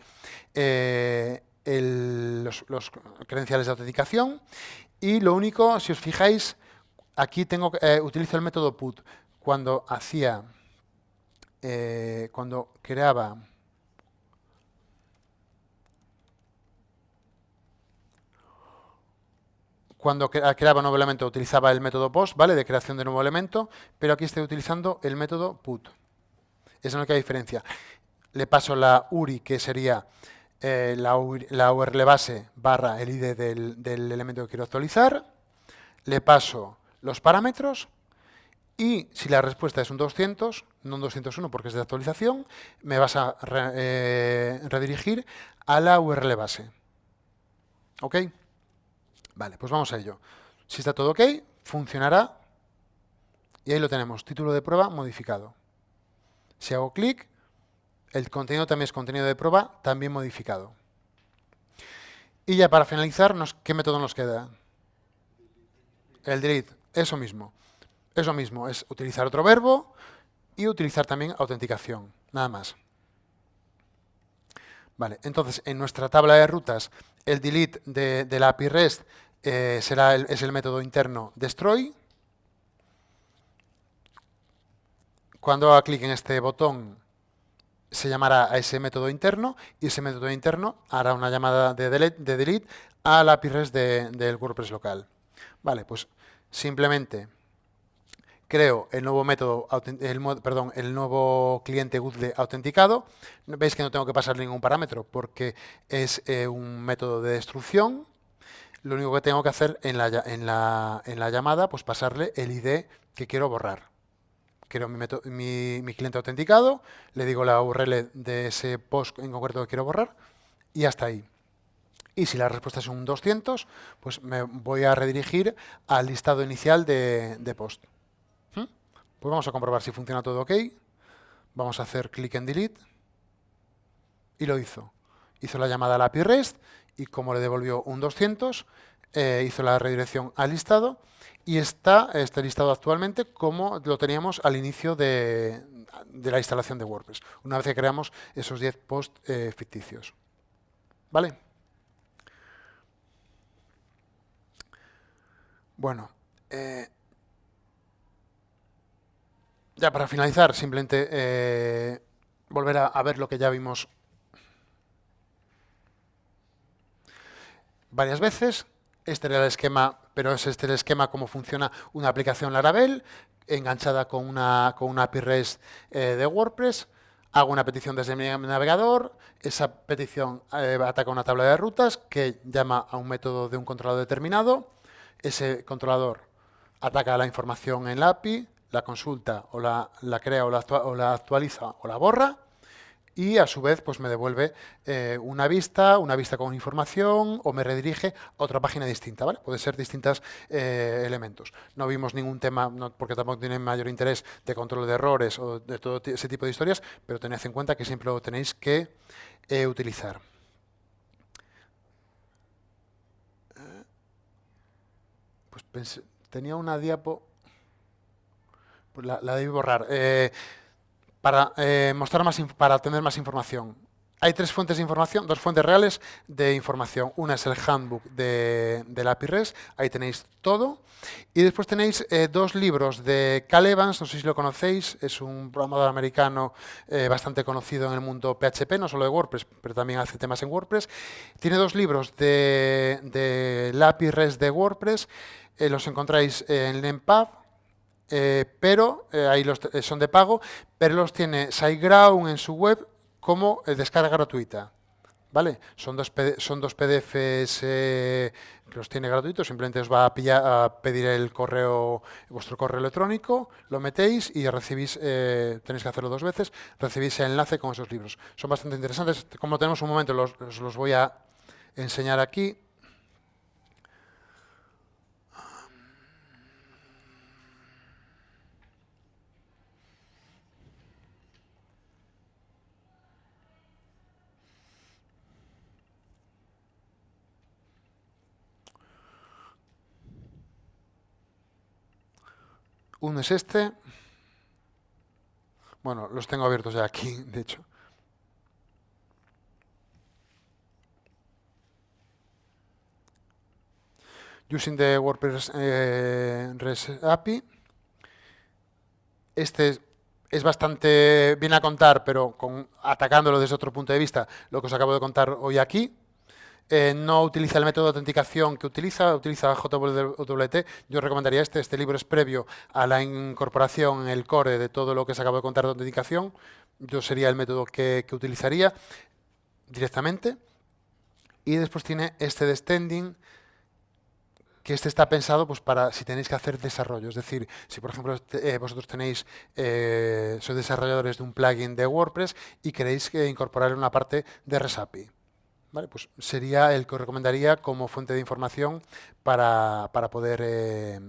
eh, los, credenciales de autenticación. Y lo único, si os fijáis, aquí tengo, eh, utilizo el método put cuando hacía, eh, cuando creaba cuando creaba un nuevo elemento utilizaba el método post, ¿vale? De creación de nuevo elemento, pero aquí estoy utilizando el método put. Esa es la única diferencia. Le paso la URI, que sería eh, la, URL base barra el ID del elemento que quiero actualizar. Le paso los parámetros y si la respuesta es un 200, no un 201 porque es de actualización, me vas a eh, redirigir a la URL base. ¿Ok? Vale, pues vamos a ello. Si está todo ok, funcionará. Y ahí lo tenemos, título de prueba modificado. Si hago clic, el contenido también es contenido de prueba, también modificado. Y ya para finalizar, ¿qué método nos queda? El delete, eso mismo. Es lo mismo, es utilizar otro verbo y utilizar también autenticación, nada más. Vale, entonces en nuestra tabla de rutas el delete de, la API REST eh, será es el método interno destroy. Cuando haga clic en este botón se llamará a ese método interno y ese método interno hará una llamada de delete, de delete a la API REST del WordPress local. Vale, pues simplemente creo el nuevo método, el, el nuevo cliente Google autenticado. Veis que no tengo que pasar ningún parámetro porque es eh, un método de destrucción. Lo único que tengo que hacer en la, en la, en la llamada, pues pasarle el ID que quiero borrar. Quiero mi, mi, cliente autenticado, le digo la URL de ese post en concreto que quiero borrar y hasta ahí. Y si la respuesta es un 200, pues me voy a redirigir al listado inicial de, de post. Pues vamos a comprobar si funciona todo ok. Vamos a hacer clic en delete. Y lo hizo. Hizo la llamada a la API REST y como le devolvió un 200, eh, hizo la redirección al listado y está este listado actualmente como lo teníamos al inicio de, la instalación de WordPress, una vez que creamos esos 10 posts eh, ficticios. ¿Vale? Bueno, eh, ya para finalizar, simplemente volver a, ver lo que ya vimos varias veces. Este era el esquema, pero es este el esquema cómo funciona una aplicación Laravel enganchada con una, con una API REST eh, de WordPress. Hago una petición desde mi navegador, esa petición eh, ataca una tabla de rutas que llama a un método de un controlador determinado. Ese controlador ataca la información en la API, la consulta o la, crea o la, actualiza o la borra y a su vez pues me devuelve eh, una vista, una vista con información o me redirige a otra página distinta, ¿vale? Puede ser distintos eh, elementos. No vimos ningún tema, porque tampoco tiene mayor interés de control de errores o de todo ese tipo de historias, pero tened en cuenta que siempre lo tenéis que eh, utilizar. Pues tenía una diapo... Pues la, debí borrar. Eh, para, eh, mostrar más, para obtener más información. Hay tres fuentes de información, dos fuentes reales de información. Una es el handbook de, la API ahí tenéis todo. Y después tenéis eh, dos libros de Cal Evans, no sé si lo conocéis, es un programador americano bastante conocido en el mundo PHP, no solo de WordPress, pero también hace temas en WordPress. Tiene dos libros de, de de WordPress, los encontráis en LEMPAB, eh, pero eh, ahí los, eh, son de pago, pero los tiene SiteGround en su web como descarga gratuita. ¿vale? Son dos, son dos PDFs que los tiene gratuitos, simplemente os va a, pedir el correo, vuestro correo electrónico, lo metéis y recibís, tenéis que hacerlo dos veces, recibís el enlace con esos libros. Son bastante interesantes, como tenemos un momento, los, los voy a enseñar aquí. Uno es este. Bueno, los tengo abiertos ya aquí, de hecho. Using the WordPress eh, REST API. Este es bastante bien a contar, pero atacándolo desde otro punto de vista, lo que os acabo de contar hoy aquí. Eh, no utiliza el método de autenticación que utiliza, utiliza JWT. Yo recomendaría este. Este libro es previo a la incorporación en el core de todo lo que se acabo de contar de autenticación. Yo sería el método que, utilizaría directamente. Y después tiene este de standing, que este está pensado pues, para si tenéis que hacer desarrollo. Es decir, si por ejemplo eh, vosotros tenéis, eh, sois desarrolladores de un plugin de WordPress y queréis incorporar una parte de REST API. Pues sería el que os recomendaría como fuente de información para, poder... Eh,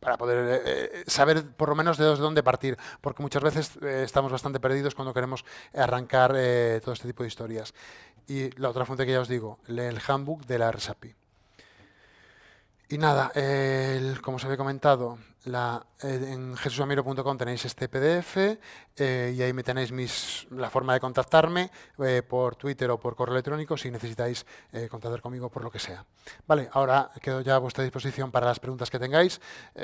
para poder eh, eh, saber por lo menos de dónde partir, porque muchas veces estamos bastante perdidos cuando queremos arrancar todo este tipo de historias. Y la otra fuente que ya os digo, el handbook de la RSAPI. Y nada, como os había comentado, la, eh, en jesusamiro.com tenéis este PDF eh, y ahí me tenéis mis, la forma de contactarme eh, por Twitter o por correo electrónico si necesitáis contactar conmigo por lo que sea. Vale, ahora quedo ya a vuestra disposición para las preguntas que tengáis.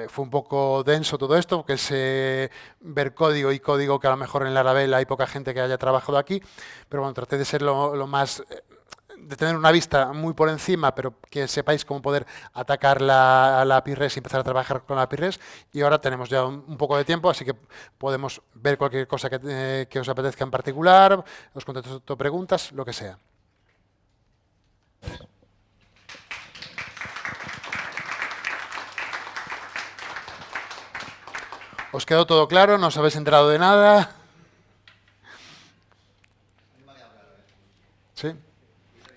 fue un poco denso todo esto, que es ver código y código que a lo mejor en la Laravel hay poca gente que haya trabajado aquí, pero bueno, traté de ser lo más de tener una vista muy por encima, pero que sepáis cómo poder atacar la, la API REST y empezar a trabajar con la API REST. Y ahora tenemos ya un, poco de tiempo, así que podemos ver cualquier cosa que, eh, que os apetezca en particular, os contesto preguntas, lo que sea. ¿Os quedó todo claro? ¿No os habéis enterado de nada? ¿Sí?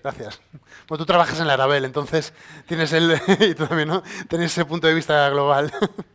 Gracias. Bueno, tú trabajas en la Arabel, entonces tienes el y tú también, ¿no? Tienes ese punto de vista global.